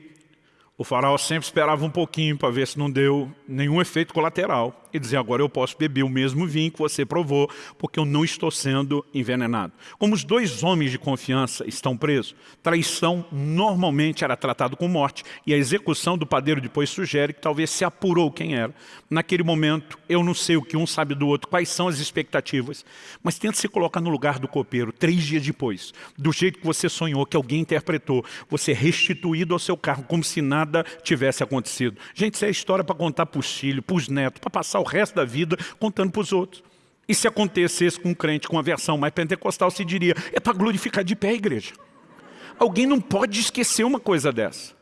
o faraó sempre esperava um pouquinho para ver se não deu nenhum efeito colateral. E dizia, agora eu posso beber o mesmo vinho que você provou, porque eu não estou sendo envenenado. Como os dois homens de confiança estão presos, traição normalmente era tratado com morte, e a execução do padeiro depois sugere que talvez se apurou quem era. Naquele momento, eu não sei o que um sabe do outro, quais são as expectativas, mas tenta se colocar no lugar do copeiro, três dias depois, do jeito que você sonhou, que alguém interpretou, você restituído ao seu carro, como se nada tivesse acontecido. Gente, isso é história para contar para os filhos, para os netos, para passar o resto da vida contando para os outros. E se acontecesse com um crente com uma versão mais pentecostal, se diria, é para glorificar de pé a igreja. Alguém não pode esquecer uma coisa dessa.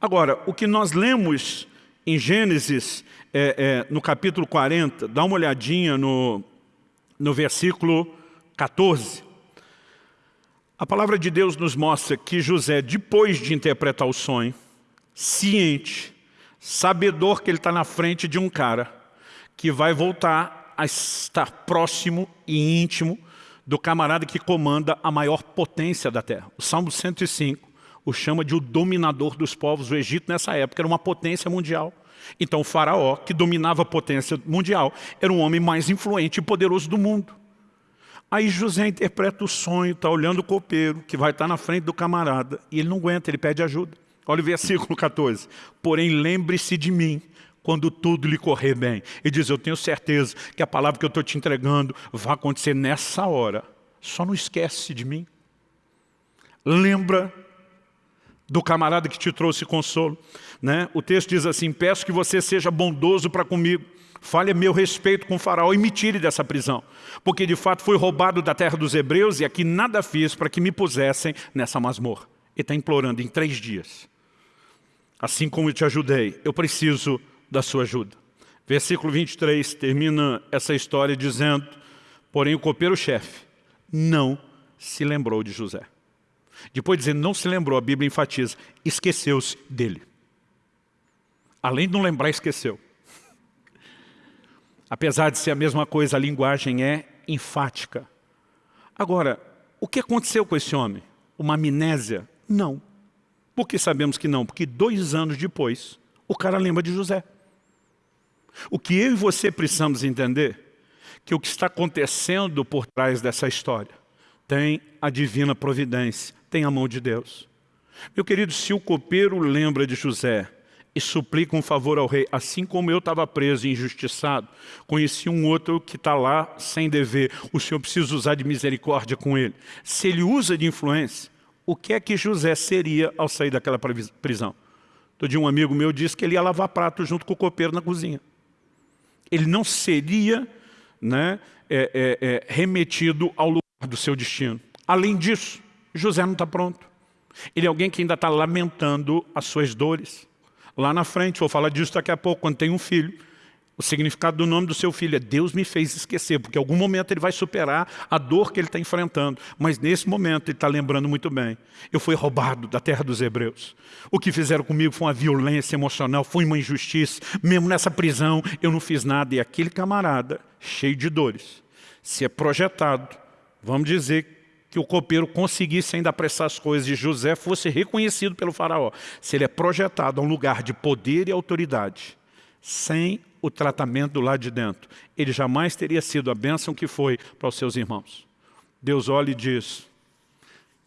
Agora, o que nós lemos em Gênesis, é, é, no capítulo 40, dá uma olhadinha no, no versículo 14. A palavra de Deus nos mostra que José, depois de interpretar o sonho, ciente, sabedor que ele está na frente de um cara que vai voltar a estar próximo e íntimo do camarada que comanda a maior potência da terra. O Salmo 105 o chama de o dominador dos povos. O Egito nessa época era uma potência mundial. Então o faraó, que dominava a potência mundial, era o homem mais influente e poderoso do mundo. Aí José interpreta o sonho, está olhando o copeiro, que vai estar na frente do camarada, e ele não aguenta, ele pede ajuda. Olha o versículo 14. Porém, lembre-se de mim quando tudo lhe correr bem. E diz, eu tenho certeza que a palavra que eu estou te entregando vai acontecer nessa hora. Só não esquece de mim. Lembra do camarada que te trouxe consolo. Né? O texto diz assim, peço que você seja bondoso para comigo. Fale meu respeito com o faraó e me tire dessa prisão. Porque de fato fui roubado da terra dos hebreus e aqui nada fiz para que me pusessem nessa masmorra. Ele está implorando em três dias assim como eu te ajudei, eu preciso da sua ajuda. Versículo 23 termina essa história dizendo, porém o copeiro-chefe não se lembrou de José. Depois de dizer não se lembrou, a Bíblia enfatiza, esqueceu-se dele. Além de não lembrar, esqueceu. Apesar de ser a mesma coisa, a linguagem é enfática. Agora, o que aconteceu com esse homem? Uma amnésia? Não. Por que sabemos que não? Porque dois anos depois, o cara lembra de José. O que eu e você precisamos entender, que o que está acontecendo por trás dessa história, tem a divina providência, tem a mão de Deus. Meu querido, se o copeiro lembra de José e suplica um favor ao rei, assim como eu estava preso e injustiçado, conheci um outro que está lá sem dever, o Senhor precisa usar de misericórdia com ele. Se ele usa de influência, o que é que José seria ao sair daquela prisão. Todo dia um amigo meu disse que ele ia lavar prato junto com o copeiro na cozinha. Ele não seria né, é, é, é, remetido ao lugar do seu destino. Além disso, José não está pronto. Ele é alguém que ainda está lamentando as suas dores. Lá na frente, vou falar disso daqui a pouco, quando tem um filho, o significado do nome do seu filho é Deus me fez esquecer, porque em algum momento ele vai superar a dor que ele está enfrentando. Mas nesse momento ele está lembrando muito bem. Eu fui roubado da terra dos hebreus. O que fizeram comigo foi uma violência emocional, foi uma injustiça. Mesmo nessa prisão eu não fiz nada. E aquele camarada, cheio de dores, se é projetado, vamos dizer que o copeiro conseguisse ainda apressar as coisas e José fosse reconhecido pelo faraó. Se ele é projetado a um lugar de poder e autoridade, sem o tratamento do lado de dentro. Ele jamais teria sido a bênção que foi para os seus irmãos. Deus olha e diz,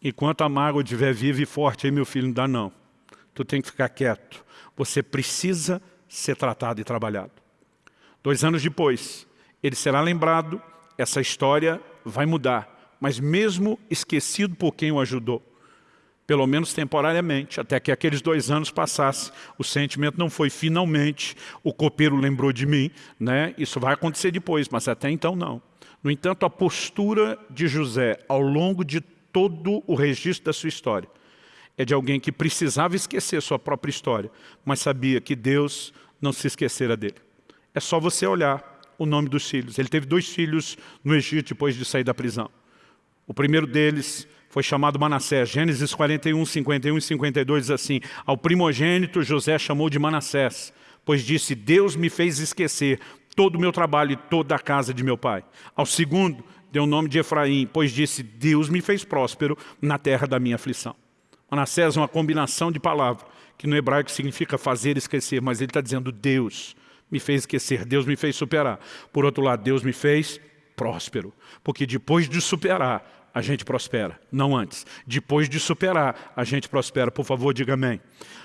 enquanto a mágoa estiver viva e forte, aí meu filho, não dá não. Tu tem que ficar quieto. Você precisa ser tratado e trabalhado. Dois anos depois, ele será lembrado, essa história vai mudar. Mas mesmo esquecido por quem o ajudou, pelo menos temporariamente, até que aqueles dois anos passassem. O sentimento não foi finalmente, o copeiro lembrou de mim, né? isso vai acontecer depois, mas até então não. No entanto, a postura de José ao longo de todo o registro da sua história é de alguém que precisava esquecer sua própria história, mas sabia que Deus não se esquecera dele. É só você olhar o nome dos filhos. Ele teve dois filhos no Egito depois de sair da prisão. O primeiro deles foi chamado Manassés. Gênesis 41, 51 e 52 diz assim, Ao primogênito José chamou de Manassés, pois disse, Deus me fez esquecer todo o meu trabalho e toda a casa de meu pai. Ao segundo, deu o nome de Efraim, pois disse, Deus me fez próspero na terra da minha aflição. Manassés é uma combinação de palavras, que no hebraico significa fazer esquecer, mas ele está dizendo Deus me fez esquecer, Deus me fez superar. Por outro lado, Deus me fez próspero, porque depois de superar, a gente prospera, não antes. Depois de superar, a gente prospera. Por favor, diga amém.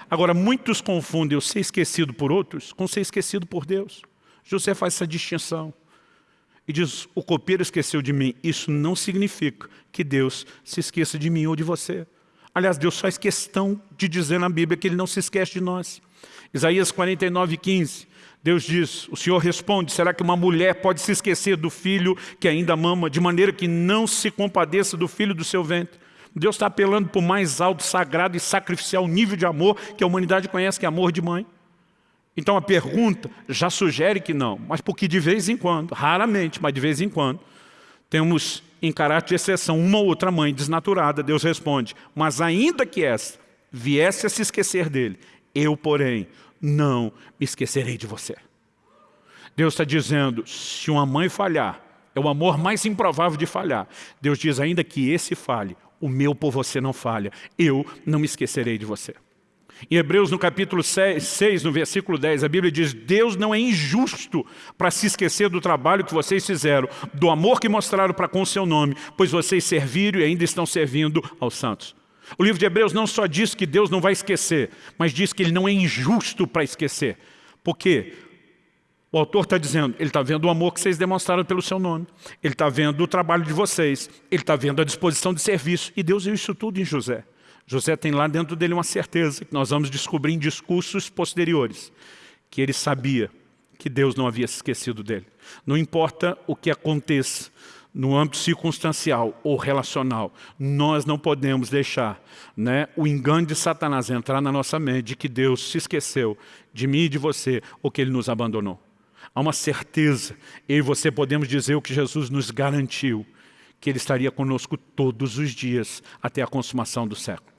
Agora, muitos confundem o ser esquecido por outros com ser esquecido por Deus. José faz essa distinção. E diz, o copeiro esqueceu de mim. Isso não significa que Deus se esqueça de mim ou de você. Aliás, Deus faz questão de dizer na Bíblia que Ele não se esquece de nós. Isaías 49, 15, Deus diz, o Senhor responde, será que uma mulher pode se esquecer do filho que ainda mama, de maneira que não se compadeça do filho do seu ventre? Deus está apelando para o mais alto, sagrado e sacrificial nível de amor que a humanidade conhece, que é amor de mãe. Então a pergunta já sugere que não, mas porque de vez em quando, raramente, mas de vez em quando, temos em caráter de exceção, uma ou outra mãe desnaturada, Deus responde, mas ainda que esta viesse a se esquecer dele, eu, porém, não me esquecerei de você. Deus está dizendo, se uma mãe falhar, é o amor mais improvável de falhar. Deus diz, ainda que esse falhe, o meu por você não falha, eu não me esquecerei de você. Em Hebreus, no capítulo 6, no versículo 10, a Bíblia diz, Deus não é injusto para se esquecer do trabalho que vocês fizeram, do amor que mostraram para com o seu nome, pois vocês serviram e ainda estão servindo aos santos. O livro de Hebreus não só diz que Deus não vai esquecer, mas diz que Ele não é injusto para esquecer. Por quê? O autor está dizendo, ele está vendo o amor que vocês demonstraram pelo seu nome, ele está vendo o trabalho de vocês, ele está vendo a disposição de serviço, e Deus viu isso tudo em José. José tem lá dentro dele uma certeza, que nós vamos descobrir em discursos posteriores, que ele sabia que Deus não havia esquecido dele. Não importa o que aconteça no âmbito circunstancial ou relacional, nós não podemos deixar né, o engano de Satanás entrar na nossa mente de que Deus se esqueceu de mim e de você, ou que Ele nos abandonou. Há uma certeza, eu e você podemos dizer o que Jesus nos garantiu, que Ele estaria conosco todos os dias, até a consumação do século.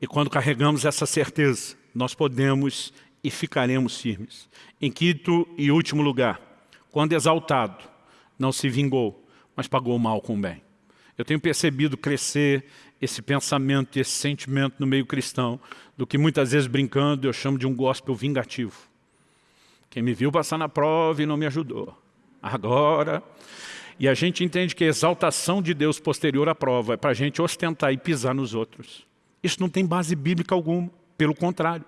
E quando carregamos essa certeza, nós podemos e ficaremos firmes. Em quinto e último lugar, quando exaltado, não se vingou, mas pagou o mal com o bem. Eu tenho percebido crescer esse pensamento e esse sentimento no meio cristão, do que muitas vezes brincando eu chamo de um gospel vingativo. Quem me viu passar na prova e não me ajudou. Agora... E a gente entende que a exaltação de Deus posterior à prova é para a gente ostentar e pisar nos outros. Isso não tem base bíblica alguma, pelo contrário.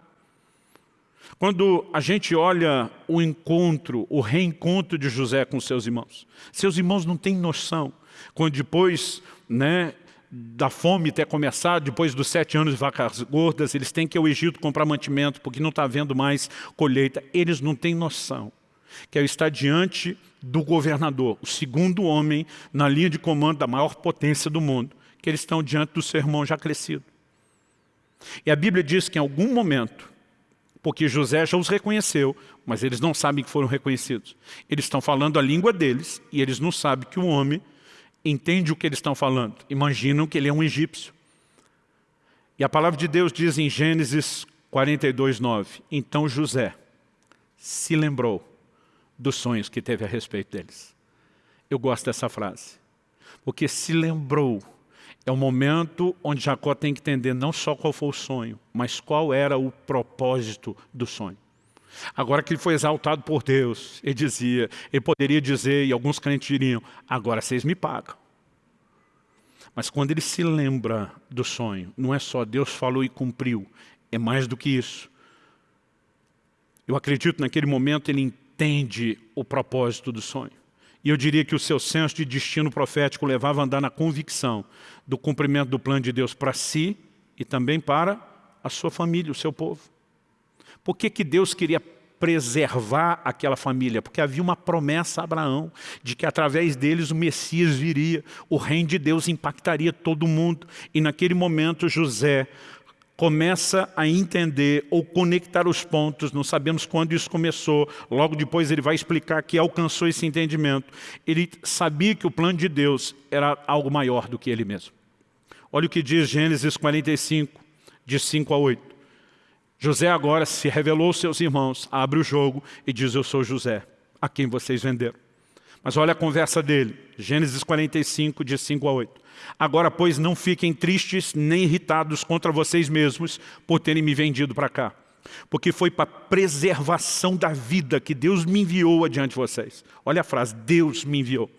Quando a gente olha o encontro, o reencontro de José com seus irmãos, seus irmãos não têm noção, quando depois né, da fome ter começado, depois dos sete anos de vacas gordas, eles têm que ir ao Egito comprar mantimento, porque não está havendo mais colheita, eles não têm noção que é estar diante do governador, o segundo homem na linha de comando da maior potência do mundo, que eles estão diante do seu irmão já crescido. E a Bíblia diz que em algum momento, porque José já os reconheceu, mas eles não sabem que foram reconhecidos. Eles estão falando a língua deles e eles não sabem que o homem entende o que eles estão falando. Imaginam que ele é um egípcio. E a palavra de Deus diz em Gênesis 42, 9, Então José se lembrou dos sonhos que teve a respeito deles. Eu gosto dessa frase, porque se lembrou é o momento onde Jacó tem que entender não só qual foi o sonho, mas qual era o propósito do sonho. Agora que ele foi exaltado por Deus, ele dizia, ele poderia dizer, e alguns crentes diriam, agora vocês me pagam. Mas quando ele se lembra do sonho, não é só Deus falou e cumpriu, é mais do que isso. Eu acredito naquele momento ele entende o propósito do sonho. E eu diria que o seu senso de destino profético levava a andar na convicção do cumprimento do plano de Deus para si e também para a sua família, o seu povo. Por que, que Deus queria preservar aquela família, porque havia uma promessa a Abraão de que através deles o Messias viria, o reino de Deus impactaria todo mundo. E naquele momento José começa a entender ou conectar os pontos, não sabemos quando isso começou, logo depois ele vai explicar que alcançou esse entendimento. Ele sabia que o plano de Deus era algo maior do que ele mesmo. Olha o que diz Gênesis 45, de 5 a 8. José agora se revelou aos seus irmãos, abre o jogo e diz, eu sou José, a quem vocês venderam. Mas olha a conversa dele, Gênesis 45, de 5 a 8. Agora, pois, não fiquem tristes nem irritados contra vocês mesmos por terem me vendido para cá. Porque foi para preservação da vida que Deus me enviou adiante de vocês. Olha a frase, Deus me enviou.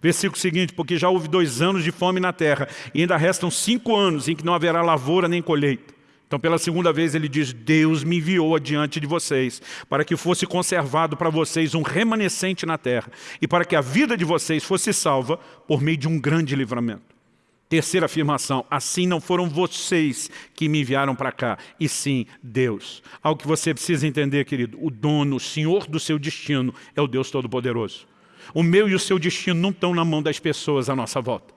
Versículo seguinte, porque já houve dois anos de fome na terra, e ainda restam cinco anos em que não haverá lavoura nem colheita. Então, pela segunda vez, ele diz, Deus me enviou adiante de vocês, para que fosse conservado para vocês um remanescente na terra, e para que a vida de vocês fosse salva por meio de um grande livramento. Terceira afirmação, assim não foram vocês que me enviaram para cá, e sim Deus. Algo que você precisa entender, querido, o dono, o senhor do seu destino é o Deus Todo-Poderoso. O meu e o seu destino não estão na mão das pessoas à nossa volta.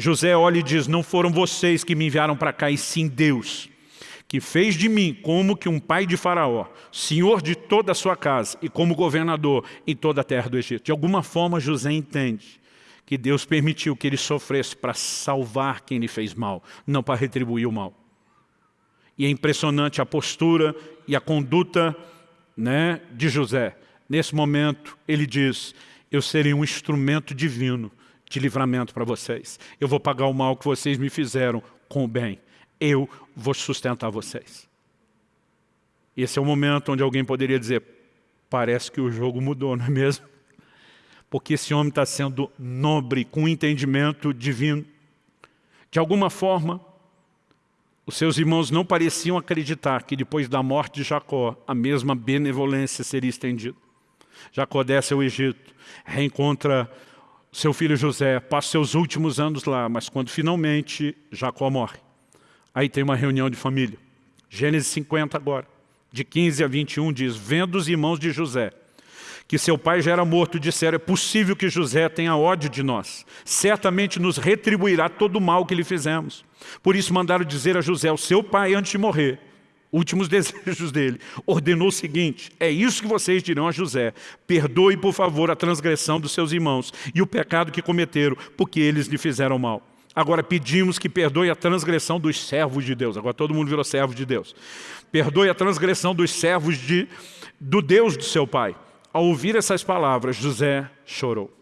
José olha e diz, não foram vocês que me enviaram para cá, e sim Deus, que fez de mim como que um pai de faraó, senhor de toda a sua casa e como governador em toda a terra do Egito. De alguma forma José entende que Deus permitiu que ele sofresse para salvar quem lhe fez mal, não para retribuir o mal. E é impressionante a postura e a conduta né, de José. Nesse momento, ele diz, eu serei um instrumento divino de livramento para vocês. Eu vou pagar o mal que vocês me fizeram com o bem. Eu vou sustentar vocês. Esse é o momento onde alguém poderia dizer, parece que o jogo mudou, não é mesmo? porque esse homem está sendo nobre, com entendimento divino. De alguma forma, os seus irmãos não pareciam acreditar que depois da morte de Jacó, a mesma benevolência seria estendida. Jacó desce ao Egito, reencontra seu filho José, passa seus últimos anos lá, mas quando finalmente Jacó morre, aí tem uma reunião de família. Gênesis 50 agora, de 15 a 21 diz, vendo os irmãos de José, que seu pai já era morto, disseram, é possível que José tenha ódio de nós. Certamente nos retribuirá todo o mal que lhe fizemos. Por isso mandaram dizer a José, o seu pai, antes de morrer, últimos desejos dele, ordenou o seguinte, é isso que vocês dirão a José, perdoe por favor a transgressão dos seus irmãos e o pecado que cometeram, porque eles lhe fizeram mal. Agora pedimos que perdoe a transgressão dos servos de Deus. Agora todo mundo virou servo de Deus. Perdoe a transgressão dos servos de, do Deus do seu pai ao ouvir essas palavras, José chorou.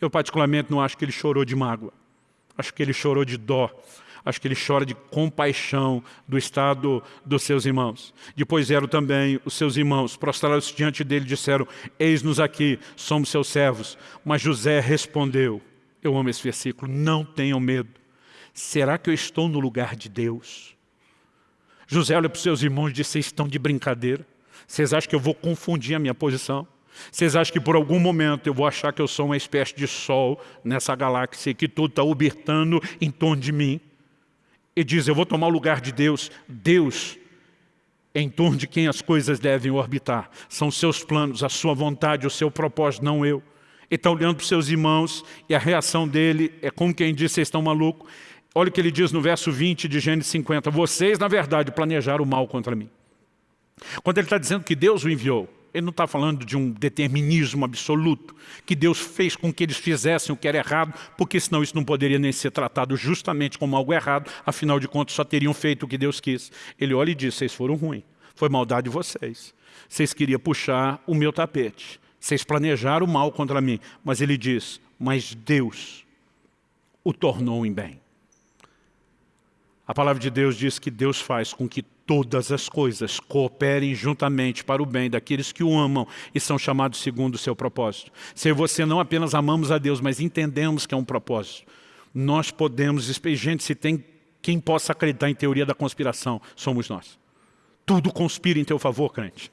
Eu particularmente não acho que ele chorou de mágoa. Acho que ele chorou de dó. Acho que ele chora de compaixão do estado dos seus irmãos. Depois vieram também os seus irmãos, prostraram-se diante dele e disseram, eis-nos aqui, somos seus servos. Mas José respondeu, eu amo esse versículo, não tenham medo. Será que eu estou no lugar de Deus? José olha para os seus irmãos e diz, vocês estão de brincadeira? Vocês acham que eu vou confundir a minha posição? Vocês acham que por algum momento eu vou achar que eu sou uma espécie de sol nessa galáxia e que tudo está orbitando em torno de mim? E diz, eu vou tomar o lugar de Deus. Deus em torno de quem as coisas devem orbitar. São seus planos, a sua vontade, o seu propósito, não eu. Ele está olhando para os seus irmãos e a reação dele é como quem diz, vocês estão malucos. Olha o que ele diz no verso 20 de Gênesis 50. Vocês, na verdade, planejaram o mal contra mim. Quando ele está dizendo que Deus o enviou, ele não está falando de um determinismo absoluto, que Deus fez com que eles fizessem o que era errado, porque senão isso não poderia nem ser tratado justamente como algo errado, afinal de contas só teriam feito o que Deus quis. Ele olha e diz, vocês foram ruins, foi maldade de vocês. Vocês queriam puxar o meu tapete, vocês planejaram o mal contra mim, mas ele diz, mas Deus o tornou em bem. A palavra de Deus diz que Deus faz com que todas as coisas cooperem juntamente para o bem daqueles que o amam e são chamados segundo o seu propósito. Se você não apenas amamos a Deus, mas entendemos que é um propósito, nós podemos, gente, se tem quem possa acreditar em teoria da conspiração, somos nós. Tudo conspira em teu favor, crente.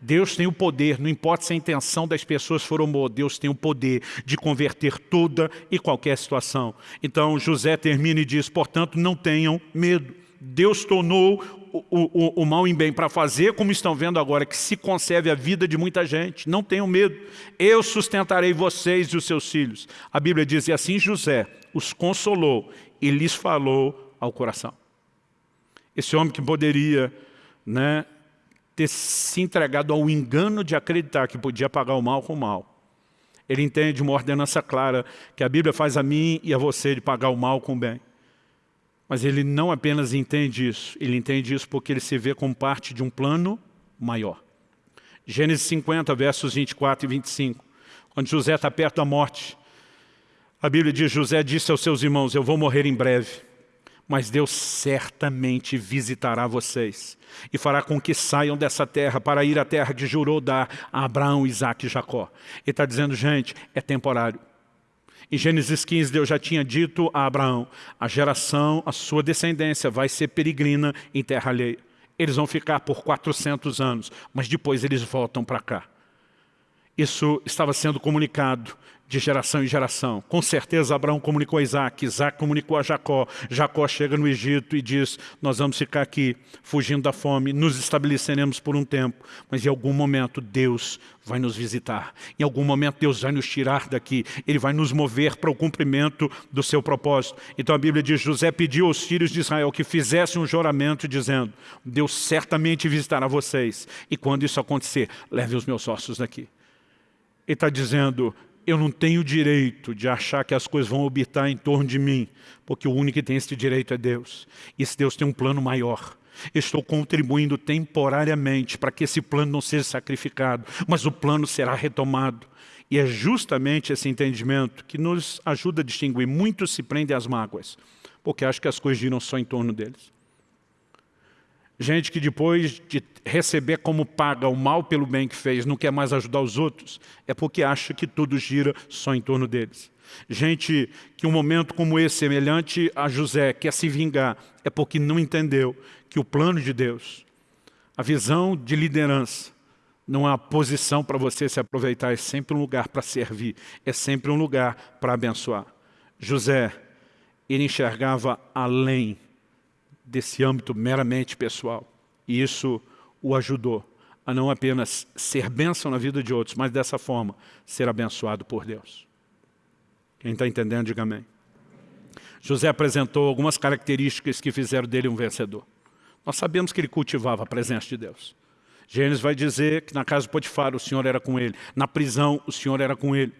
Deus tem o poder, não importa se a intenção das pessoas for boa, Deus tem o poder de converter toda e qualquer situação. Então José termina e diz, portanto não tenham medo. Deus tornou o, o, o mal em bem para fazer, como estão vendo agora, que se conserve a vida de muita gente. Não tenham medo. Eu sustentarei vocês e os seus filhos. A Bíblia diz, e assim José os consolou e lhes falou ao coração. Esse homem que poderia né, ter se entregado ao engano de acreditar que podia pagar o mal com o mal. Ele entende uma ordenança clara que a Bíblia faz a mim e a você de pagar o mal com o bem. Mas ele não apenas entende isso, ele entende isso porque ele se vê como parte de um plano maior. Gênesis 50, versos 24 e 25. Quando José está perto da morte, a Bíblia diz, José disse aos seus irmãos, eu vou morrer em breve, mas Deus certamente visitará vocês e fará com que saiam dessa terra para ir à terra que jurou dar a Abraão, Isaac e Jacó. Ele está dizendo, gente, é temporário. Em Gênesis 15, Deus já tinha dito a Abraão, a geração, a sua descendência vai ser peregrina em terra alheia. Eles vão ficar por 400 anos, mas depois eles voltam para cá. Isso estava sendo comunicado de geração em geração. Com certeza Abraão comunicou a Isaac, Isaac comunicou a Jacó, Jacó chega no Egito e diz, nós vamos ficar aqui fugindo da fome, nos estabeleceremos por um tempo, mas em algum momento Deus vai nos visitar, em algum momento Deus vai nos tirar daqui, Ele vai nos mover para o cumprimento do seu propósito. Então a Bíblia diz, José pediu aos filhos de Israel que fizessem um juramento dizendo, Deus certamente visitará vocês, e quando isso acontecer, leve os meus ossos daqui. Ele está dizendo, eu não tenho direito de achar que as coisas vão orbitar em torno de mim, porque o único que tem esse direito é Deus. E esse Deus tem um plano maior. Estou contribuindo temporariamente para que esse plano não seja sacrificado, mas o plano será retomado. E é justamente esse entendimento que nos ajuda a distinguir. Muitos se prendem às mágoas, porque acham que as coisas giram só em torno deles. Gente que depois de receber como paga o mal pelo bem que fez, não quer mais ajudar os outros, é porque acha que tudo gira só em torno deles. Gente que um momento como esse, semelhante a José, quer se vingar, é porque não entendeu que o plano de Deus, a visão de liderança, não é uma posição para você se aproveitar, é sempre um lugar para servir, é sempre um lugar para abençoar. José, ele enxergava além desse âmbito meramente pessoal. E isso o ajudou a não apenas ser bênção na vida de outros, mas dessa forma ser abençoado por Deus. Quem está entendendo, diga amém. José apresentou algumas características que fizeram dele um vencedor. Nós sabemos que ele cultivava a presença de Deus. Gênesis vai dizer que na casa de Potifar o Senhor era com ele, na prisão o Senhor era com ele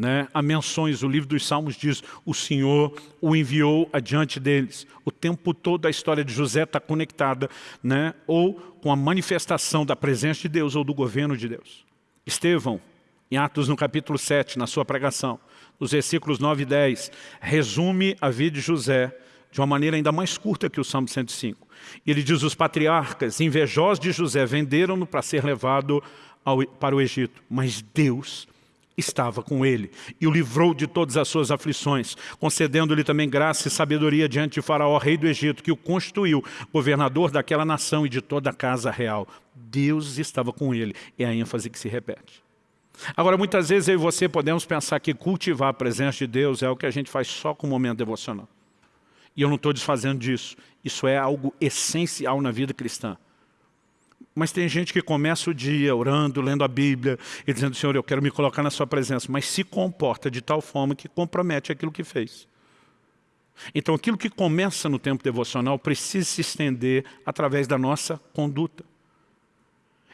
né, há menções, o livro dos Salmos diz, o Senhor o enviou adiante deles. O tempo todo a história de José está conectada, né, ou com a manifestação da presença de Deus ou do governo de Deus. Estevão, em Atos no capítulo 7, na sua pregação, nos versículos 9 e 10, resume a vida de José de uma maneira ainda mais curta que o Salmo 105. Ele diz, os patriarcas, invejosos de José, venderam-no para ser levado ao, para o Egito, mas Deus estava com ele e o livrou de todas as suas aflições, concedendo-lhe também graça e sabedoria diante de Faraó, rei do Egito, que o constituiu governador daquela nação e de toda a casa real. Deus estava com ele, é a ênfase que se repete. Agora, muitas vezes eu e você podemos pensar que cultivar a presença de Deus é o que a gente faz só com o momento devocional. E eu não estou desfazendo disso. Isso é algo essencial na vida cristã. Mas tem gente que começa o dia orando, lendo a Bíblia e dizendo, Senhor, eu quero me colocar na sua presença, mas se comporta de tal forma que compromete aquilo que fez. Então aquilo que começa no tempo devocional precisa se estender através da nossa conduta.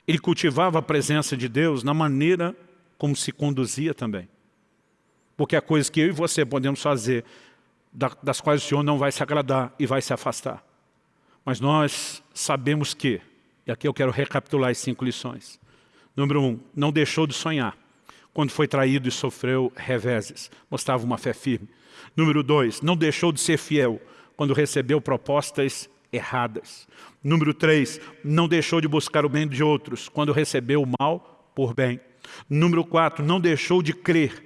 Ele cultivava a presença de Deus na maneira como se conduzia também. Porque há coisas que eu e você podemos fazer, das quais o Senhor não vai se agradar e vai se afastar. Mas nós sabemos que e aqui eu quero recapitular as cinco lições. Número um, não deixou de sonhar. Quando foi traído e sofreu reveses, mostrava uma fé firme. Número dois, não deixou de ser fiel quando recebeu propostas erradas. Número três, não deixou de buscar o bem de outros quando recebeu o mal por bem. Número quatro, não deixou de crer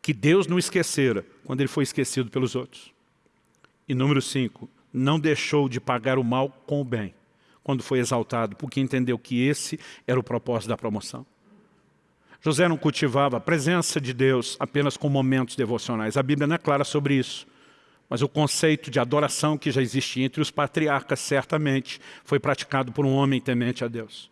que Deus não esquecera quando ele foi esquecido pelos outros. E número cinco, não deixou de pagar o mal com o bem quando foi exaltado, porque entendeu que esse era o propósito da promoção. José não cultivava a presença de Deus apenas com momentos devocionais. A Bíblia não é clara sobre isso. Mas o conceito de adoração que já existia entre os patriarcas, certamente, foi praticado por um homem temente a Deus.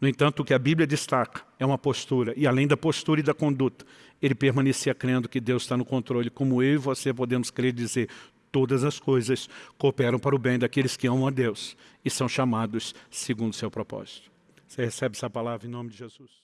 No entanto, o que a Bíblia destaca é uma postura, e além da postura e da conduta, ele permanecia crendo que Deus está no controle, como eu e você podemos crer dizer, todas as coisas cooperam para o bem daqueles que amam a Deus e são chamados segundo o seu propósito. Você recebe essa palavra em nome de Jesus?